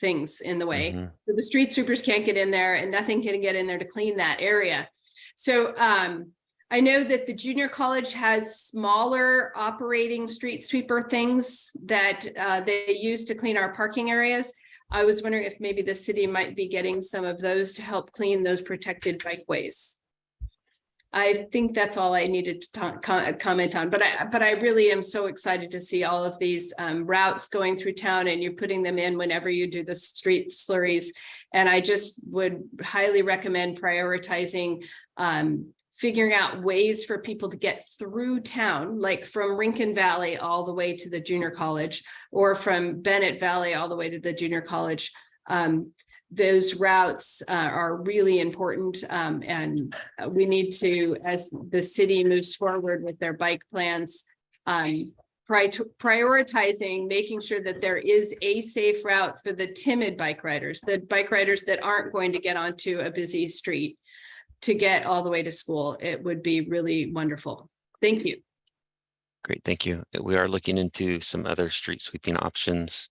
things in the way. Mhm. So the street sweepers can't get in there and nothing can get in there to clean that area. So um, I know that the junior college has smaller operating street sweeper things that uh, they use to clean our parking areas. I was wondering if maybe the city might be getting some of those to help clean those protected bikeways. I think that's all I needed to ta- co- comment on, but I, but I really am so excited to see all of these um, routes going through town and you're putting them in whenever you do the street slurries. And I just would highly recommend prioritizing um, figuring out ways for people to get through town, like from Rincon Valley all the way to the junior college, or from Bennett Valley all the way to the junior college. Um, those routes uh, are really important um, and we need to, as the city moves forward with their bike plans, um, pri- prioritizing, making sure that there is a safe route for the timid bike riders, the bike riders that aren't going to get onto a busy street to get all the way to school. It would be really wonderful. Thank you. Great, thank you. We are looking into some other street sweeping options.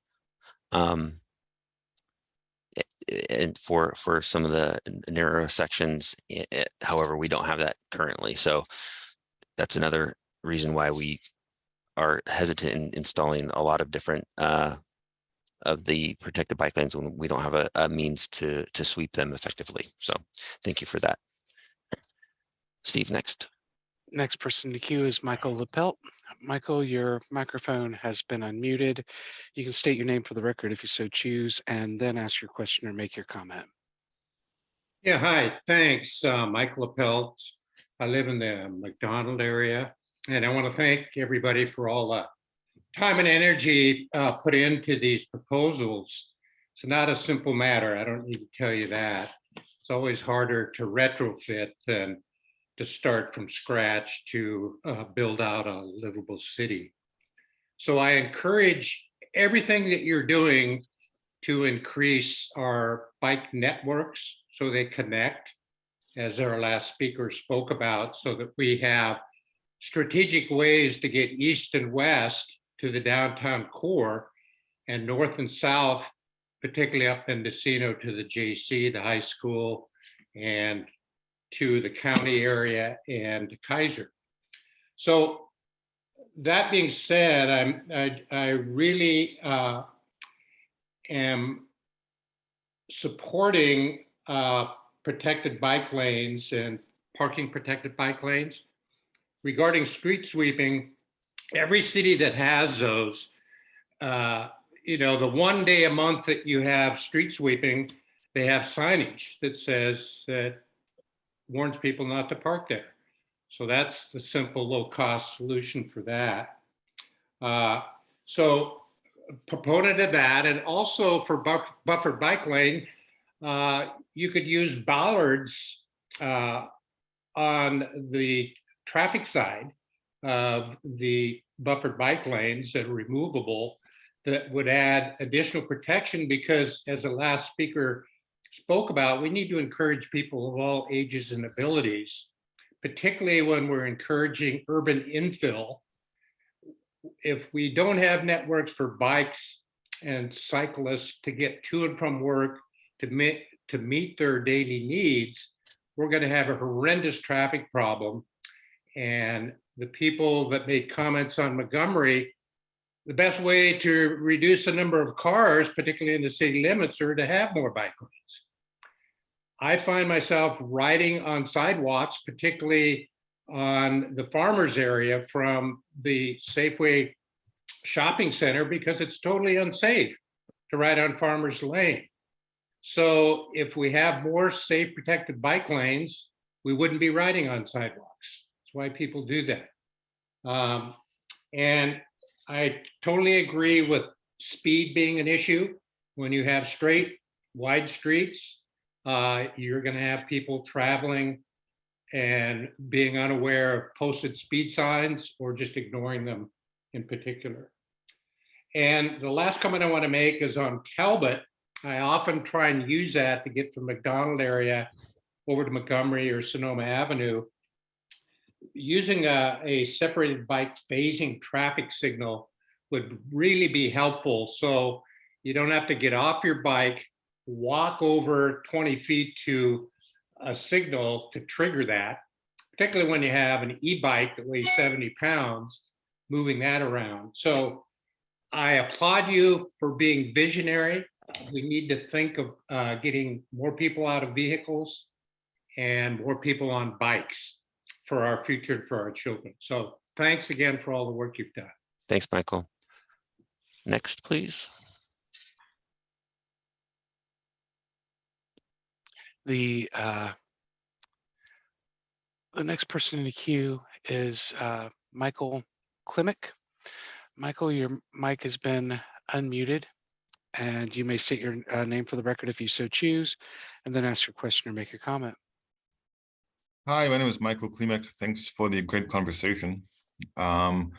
Um. And for, for some of the narrow sections, i- i- however, we don't have that currently, so. That's another reason why we are hesitant in installing a lot of different, uh. Of the protected bike lanes when we don't have a, a means to, to sweep them effectively, so thank you for that. Steve, next. Next person to queue is Michael Lapelt. Michael, your microphone has been unmuted. You can state your name for the record if you so choose, and then ask your question or make your comment. Yeah, hi, thanks, uh, Mike LaPelt. I live in the McDonald area, and I want to thank everybody for all the time and energy uh, put into these proposals. It's not a simple matter, I don't need to tell you that. It's always harder to retrofit than to start from scratch to uh, build out a livable city. So I encourage everything that you're doing to increase our bike networks so they connect, as our last speaker spoke about, so that we have strategic ways to get east and west to the downtown core and north and south, particularly up in Decino to the JC, the high school, and to the county area and Kaiser. So that being said, I'm, I, I really uh, am supporting uh, protected bike lanes and parking protected bike lanes. Regarding street sweeping, every city that has those, uh, you know, the one day a month that you have street sweeping, they have signage that says that warns people not to park there. So that's the simple low cost solution for that. Uh, so proponent of that and also for buff- buffered bike lane, uh, you could use bollards uh, on the traffic side of the buffered bike lanes that are removable that would add additional protection because as the last speaker spoke about, we need to encourage people of all ages and abilities, particularly when we're encouraging urban infill. If we don't have networks for bikes and cyclists to get to and from work to meet, to meet their daily needs, we're going to have a horrendous traffic problem. And the people that made comments on Montgomery, the best way to reduce the number of cars, particularly in the city limits, are to have more bike lanes. I find myself riding on sidewalks, particularly on the farmers area from the Safeway shopping center because it's totally unsafe to ride on farmers lane. So if we have more safe protected bike lanes, we wouldn't be riding on sidewalks. That's why people do that. Um, and I totally agree with speed being an issue. When you have straight, wide streets, uh, you're gonna have people traveling and being unaware of posted speed signs or just ignoring them in particular. And the last comment I want to make is on Talbot. I often try and use that to get from McDonald area over to Montgomery or Sonoma Avenue. Using a, a separated bike phasing traffic signal would really be helpful. So you don't have to get off your bike, walk over 20 feet to a signal to trigger that, particularly when you have an e-bike that weighs 70 pounds, moving that around. So I applaud you for being visionary. We need to think of uh, getting more people out of vehicles and more people on bikes for our future and for our children. So thanks again for all the work you've done. Thanks, Michael. Next, please. The uh, the next person in the queue is uh, Michael Klimick. Michael, your mic has been unmuted and you may state your uh, name for the record if you so choose, and then ask your question or make your comment. Hi, my name is Michael Klimek. Thanks for the great conversation. Um,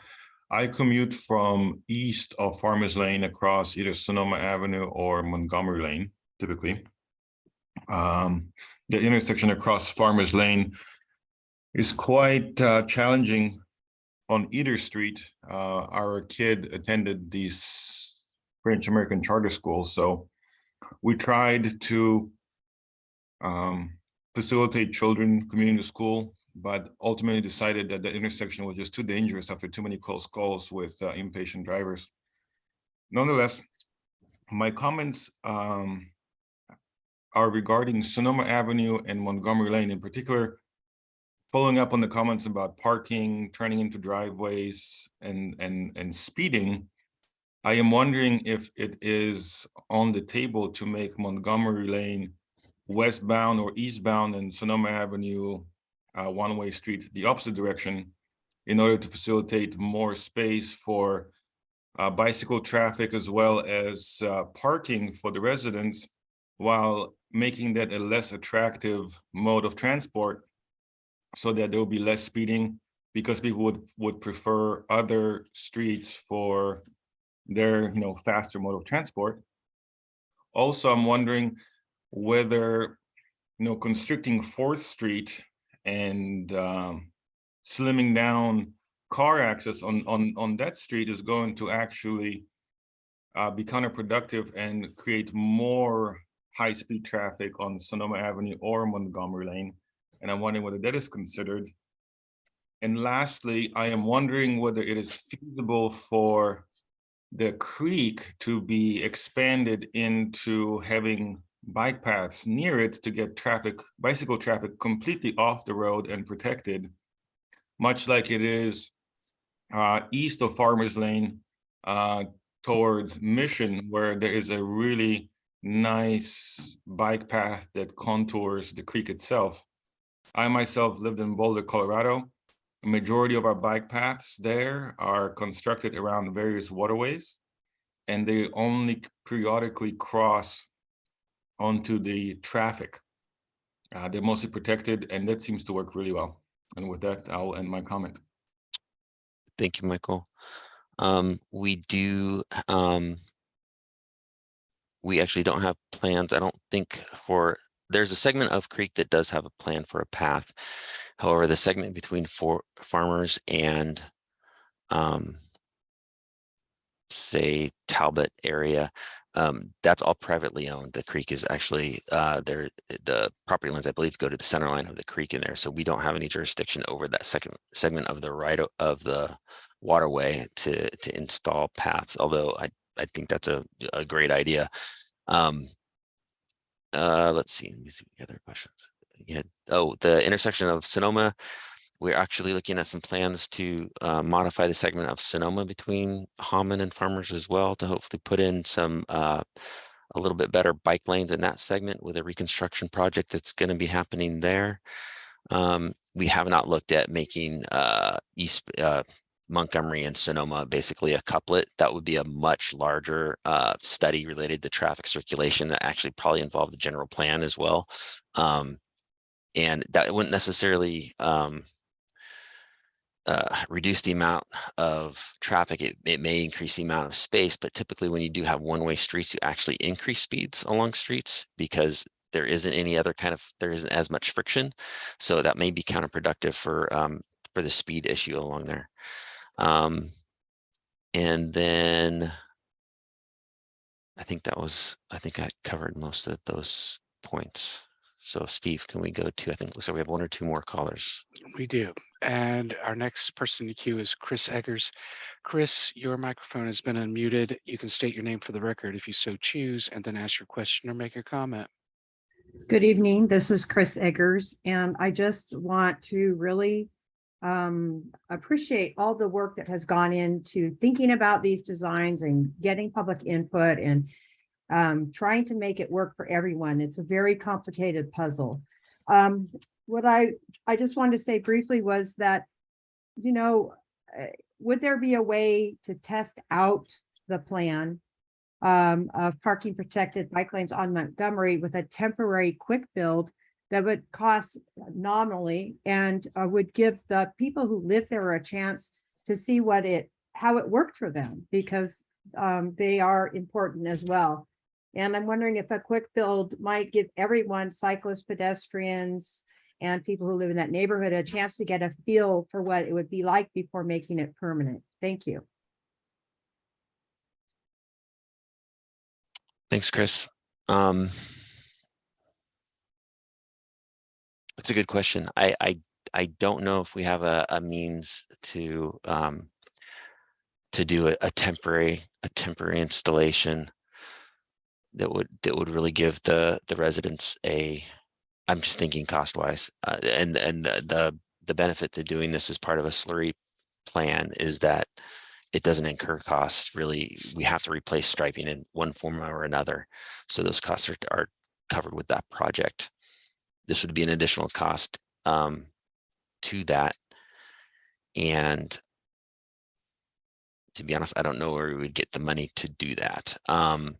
I commute from east of Farmers Lane across either Sonoma Avenue or Montgomery Lane, typically. Um, the intersection across Farmers Lane is quite uh, challenging on either street. Uh, our kid attended these French American charter school, so we tried to um, facilitate children commuting to school, but ultimately decided that the intersection was just too dangerous after too many close calls with uh, impatient drivers. Nonetheless, my comments um, are regarding Sonoma Avenue and Montgomery Lane in particular, following up on the comments about parking, turning into driveways and, and, and speeding. I am wondering if it is on the table to make Montgomery Lane westbound or eastbound and Sonoma Avenue uh, one-way street the opposite direction in order to facilitate more space for uh, bicycle traffic as well as uh, parking for the residents while making that a less attractive mode of transport so that there will be less speeding because people would would prefer other streets for their you know faster mode of transport. Also, I'm wondering whether you know constricting Fourth Street and um, slimming down car access on on on that street is going to actually uh, be counterproductive and create more high-speed traffic on Sonoma Avenue or Montgomery Lane. And I'm wondering whether that is considered. And lastly, I am wondering whether it is feasible for the creek to be expanded into having bike paths near it to get traffic, bicycle traffic completely off the road and protected, much like it is uh, east of Farmers Lane uh, towards Mission, where there is a really nice bike path that contours the creek itself. I myself lived in Boulder, Colorado. A majority of our bike paths there are constructed around various waterways, and they only periodically cross onto the traffic. Uh, they're mostly protected, and that seems to work really well. And with that, I'll end my comment. Thank you, Michael. Um, we do, um, we actually don't have plans, I don't think for, there's a segment of Creek that does have a plan for a path. However, the segment between for farmers and um, say Talbot area, um, that's all privately owned. The creek is actually uh, there. The property lines, I believe, go to the center line of the creek in there. So we don't have any jurisdiction over that second segment of the right of the waterway to to install paths. Although I I think that's a a great idea. Um, uh, let's see. Other questions. Yeah. Oh, the intersection of Sonoma. We're actually looking at some plans to uh, modify the segment of Sonoma between Hahman and Farmers as well to hopefully put in some uh, a little bit better bike lanes in that segment with a reconstruction project that's going to be happening there. Um, we have not looked at making uh, East uh, Montgomery and Sonoma basically a couplet. That would be a much larger uh, study related to traffic circulation that actually probably involve the general plan as well. Um, and that wouldn't necessarily um, uh, reduce the amount of traffic. It, it may increase the amount of space, but typically when you do have one-way streets, you actually increase speeds along streets because there isn't any other kind of, there isn't as much friction. So that may be counterproductive for, um, for the speed issue along there. Um, and then I think that was, I think I covered most of those points. So Steve, can we go to, I think, like we have one or two more callers. We do. And our next person in the queue is Chris Eggers. Chris, your microphone has been unmuted. You can state your name for the record if you so choose, and then ask your question or make your comment. Good evening. This is Chris Eggers, and I just want to really um, appreciate all the work that has gone into thinking about these designs and getting public input and um, trying to make it work for everyone. It's a very complicated puzzle. Um, what I, I just wanted to say briefly was that, you know, uh, would there be a way to test out the plan um, of parking protected bike lanes on Montgomery with a temporary quick build that would cost nominally and uh, would give the people who live there a chance to see what it, how it worked for them, because um, they are important as well. And I'm wondering if a quick build might give everyone, cyclists, pedestrians, and people who live in that neighborhood a chance to get a feel for what it would be like before making it permanent. Thank you. Thanks, Chris. Um, It's a good question. I, I, I don't know if we have a, a means to, um, to do a, a temporary, a temporary installation that would, that would really give the, the residents a, I'm just thinking cost wise, uh, and, and the, the, the benefit to doing this as part of a slurry plan is that it doesn't incur costs really. We have to replace striping in one form or another. So those costs are, are covered with that project this would be an additional cost um, to that. And to be honest, I don't know where we would get the money to do that. Um,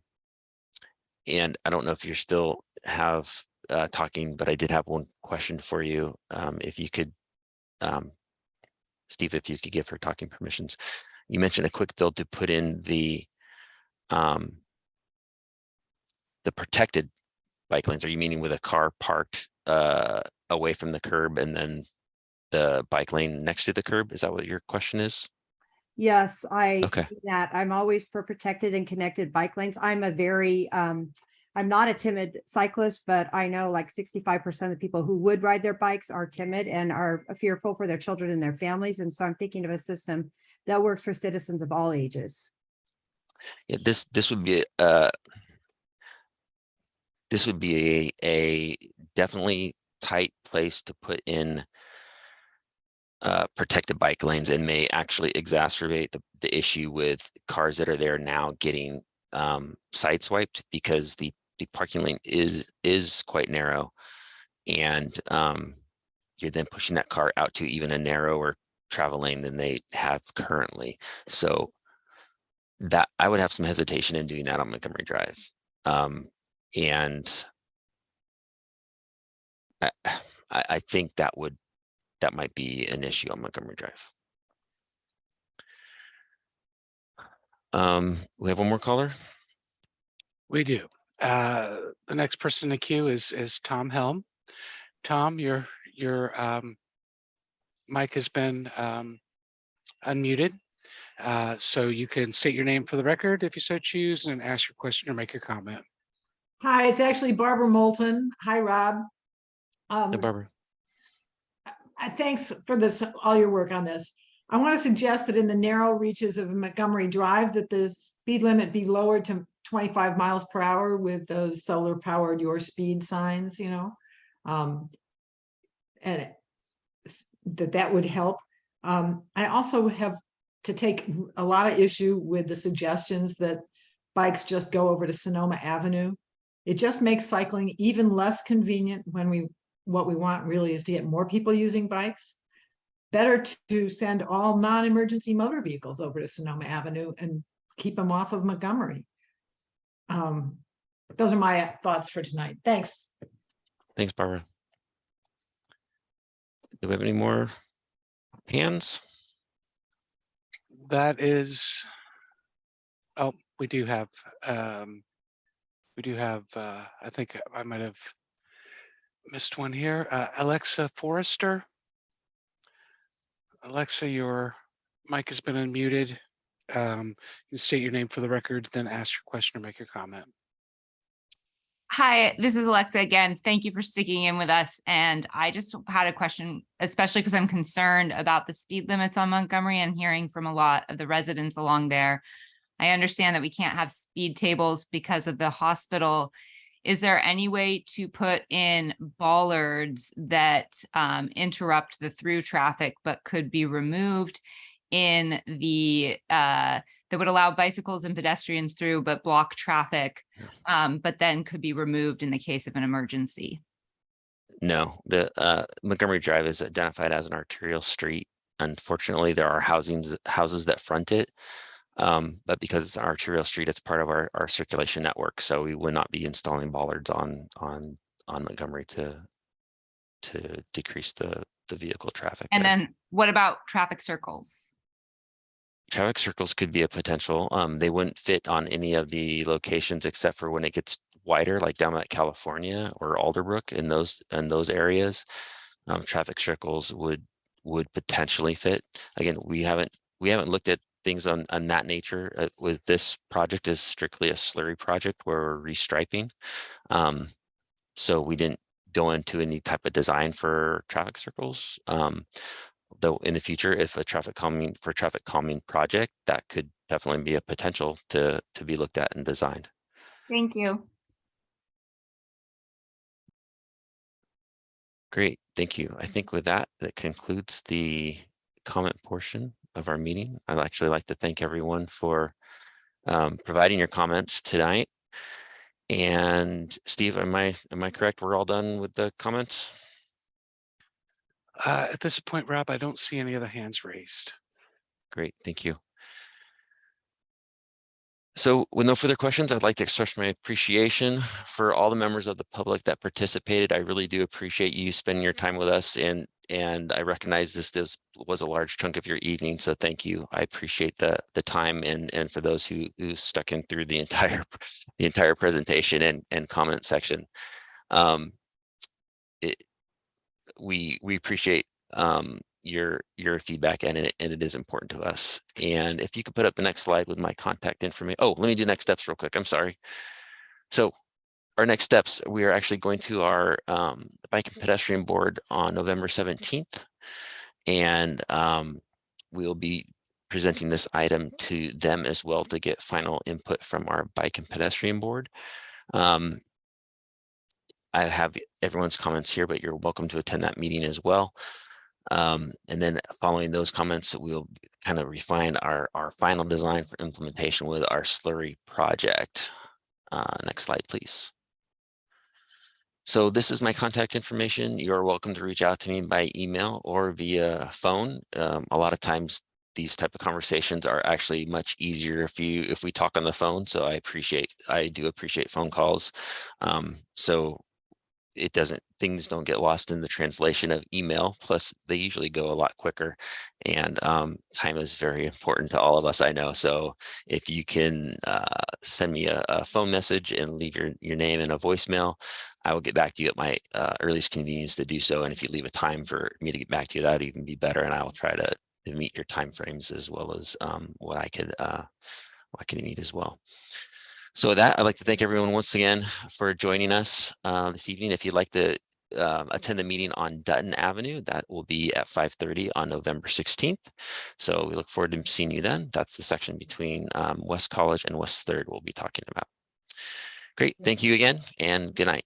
and I don't know if you're still have uh, talking, but I did have one question for you. Um, if you could, um, Steve, if you could give her talking permissions. You mentioned a quick build to put in the um, the protected bike lanes. Are you meaning with a car parked uh, away from the curb and then the bike lane next to the curb? Is that what your question is? Yes, I Okay. that. I'm always for protected and connected bike lanes. I'm a very, um, I'm not a timid cyclist, but I know like sixty-five percent of the people who would ride their bikes are timid and are fearful for their children and their families. And so I'm thinking of a system that works for citizens of all ages. Yeah, this this would be uh this would be a, a definitely tight place to put in uh, protected bike lanes and may actually exacerbate the, the issue with cars that are there now getting um, sideswiped because the, the parking lane is is quite narrow and um, you're then pushing that car out to even a narrower travel lane than they have currently. So that I would have some hesitation in doing that on Montgomery Drive. Um, and I, I think that would, that might be an issue on Montgomery Drive. Um, we have one more caller. We do. Uh, the next person in the queue is, is Tom Helm. Tom, your, your, um, mic has been, um, unmuted. Uh, so you can state your name for the record if you so choose and ask your question or make your comment. Hi, it's actually Barbara Moulton. Hi, Rob. Um, Hey, Barbara. uh, thanks for this, all your work on this. I want to suggest that in the narrow reaches of Montgomery Drive, that the speed limit be lowered to twenty-five miles per hour with those solar powered your speed signs, you know? Um, and that that would help. Um, I also have to take a lot of issue with the suggestions that bikes just go over to Sonoma Avenue. It just makes cycling even less convenient when we, what we want really is to get more people using bikes. Better to send all non-emergency motor vehicles over to Sonoma Avenue and keep them off of Montgomery. Um, those are my thoughts for tonight. Thanks. Thanks, Barbara. Do we have any more hands? That is, oh, we do have, um, we do have, uh, I think I might have missed one here. Uh, Alexa Forrester. Alexa, your mic has been unmuted. Um, you state your name for the record, then ask your question or make your comment. Hi, this is Alexa again. Thank you for sticking in with us. And I just had a question, especially because I'm concerned about the speed limits on Montgomery and hearing from a lot of the residents along there. I understand that we can't have speed tables because of the hospital. Is there any way to put in bollards that um, interrupt the through traffic but could be removed in the uh, that would allow bicycles and pedestrians through but block traffic, um, but then could be removed in the case of an emergency? No, the uh, Montgomery Drive is identified as an arterial street. Unfortunately, there are housings, houses that front it. Um, but because it's an arterial street, it's part of our, our circulation network. So we would not be installing bollards on, on, on Montgomery to, to decrease the, the vehicle traffic. And there. then what about traffic circles? Traffic circles could be a potential. Um, they wouldn't fit on any of the locations except for when it gets wider, like down at California or Alderbrook in those, in those areas. Um, traffic circles would, would potentially fit. Again, we haven't, we haven't looked at things on, on that nature. Uh, with this project is strictly a slurry project where we're restriping. Um, so we didn't go into any type of design for traffic circles. Um, though in the future, if a traffic calming for traffic calming project, that could definitely be a potential to to be looked at and designed. Thank you. Great, thank you. I think with that, that concludes the comment portion of our meeting. I'd actually like to thank everyone for um, providing your comments tonight. And Steve, am I am I correct? We're all done with the comments? Uh, at this point, Rob, I don't see any other hands raised. Great, thank you. So with no further questions, I'd like to express my appreciation for all the members of the public that participated. I really do appreciate you spending your time with us and and I recognize this, this was a large chunk of your evening, so thank you. I appreciate the the time and and for those who who stuck in through the entire the entire presentation and and comment section. Um, it, we we appreciate um, your your feedback and it, and it is important to us. And if you could put up the next slide with my contact information. Oh, let me do next steps real quick. I'm sorry. So our next steps, we are actually going to our um, bike and pedestrian board on November 17th. And um, we'll be presenting this item to them as well to get final input from our bike and pedestrian board. Um, I have everyone's comments here, but you're welcome to attend that meeting as well. Um, and then following those comments, we'll kind of refine our, our final design for implementation with our slurry project. Uh, next slide, please. So this is my contact information. You're welcome to reach out to me by email or via phone. Um, a lot of times these type of conversations are actually much easier if you if we talk on the phone. So I appreciate I do appreciate phone calls. Um, so it doesn't things don't get lost in the translation of email plus they usually go a lot quicker and um, time is very important to all of us i know so if you can uh, send me a, a, phone message and leave your your name and a voicemail i will get back to you at my uh, earliest convenience to do so and if you leave a time for me to get back to you that would even be better and i will try to, to meet your time frames as well as um, what i could uh, what i can meet as well so with that, I'd like to thank everyone once again for joining us uh, this evening. If you'd like to um, attend the meeting on Dutton Avenue, that will be at 5.30 on November 16th. So we look forward to seeing you then. That's the section between um, West College and West 3rd we'll be talking about. Great, thank you again and good night.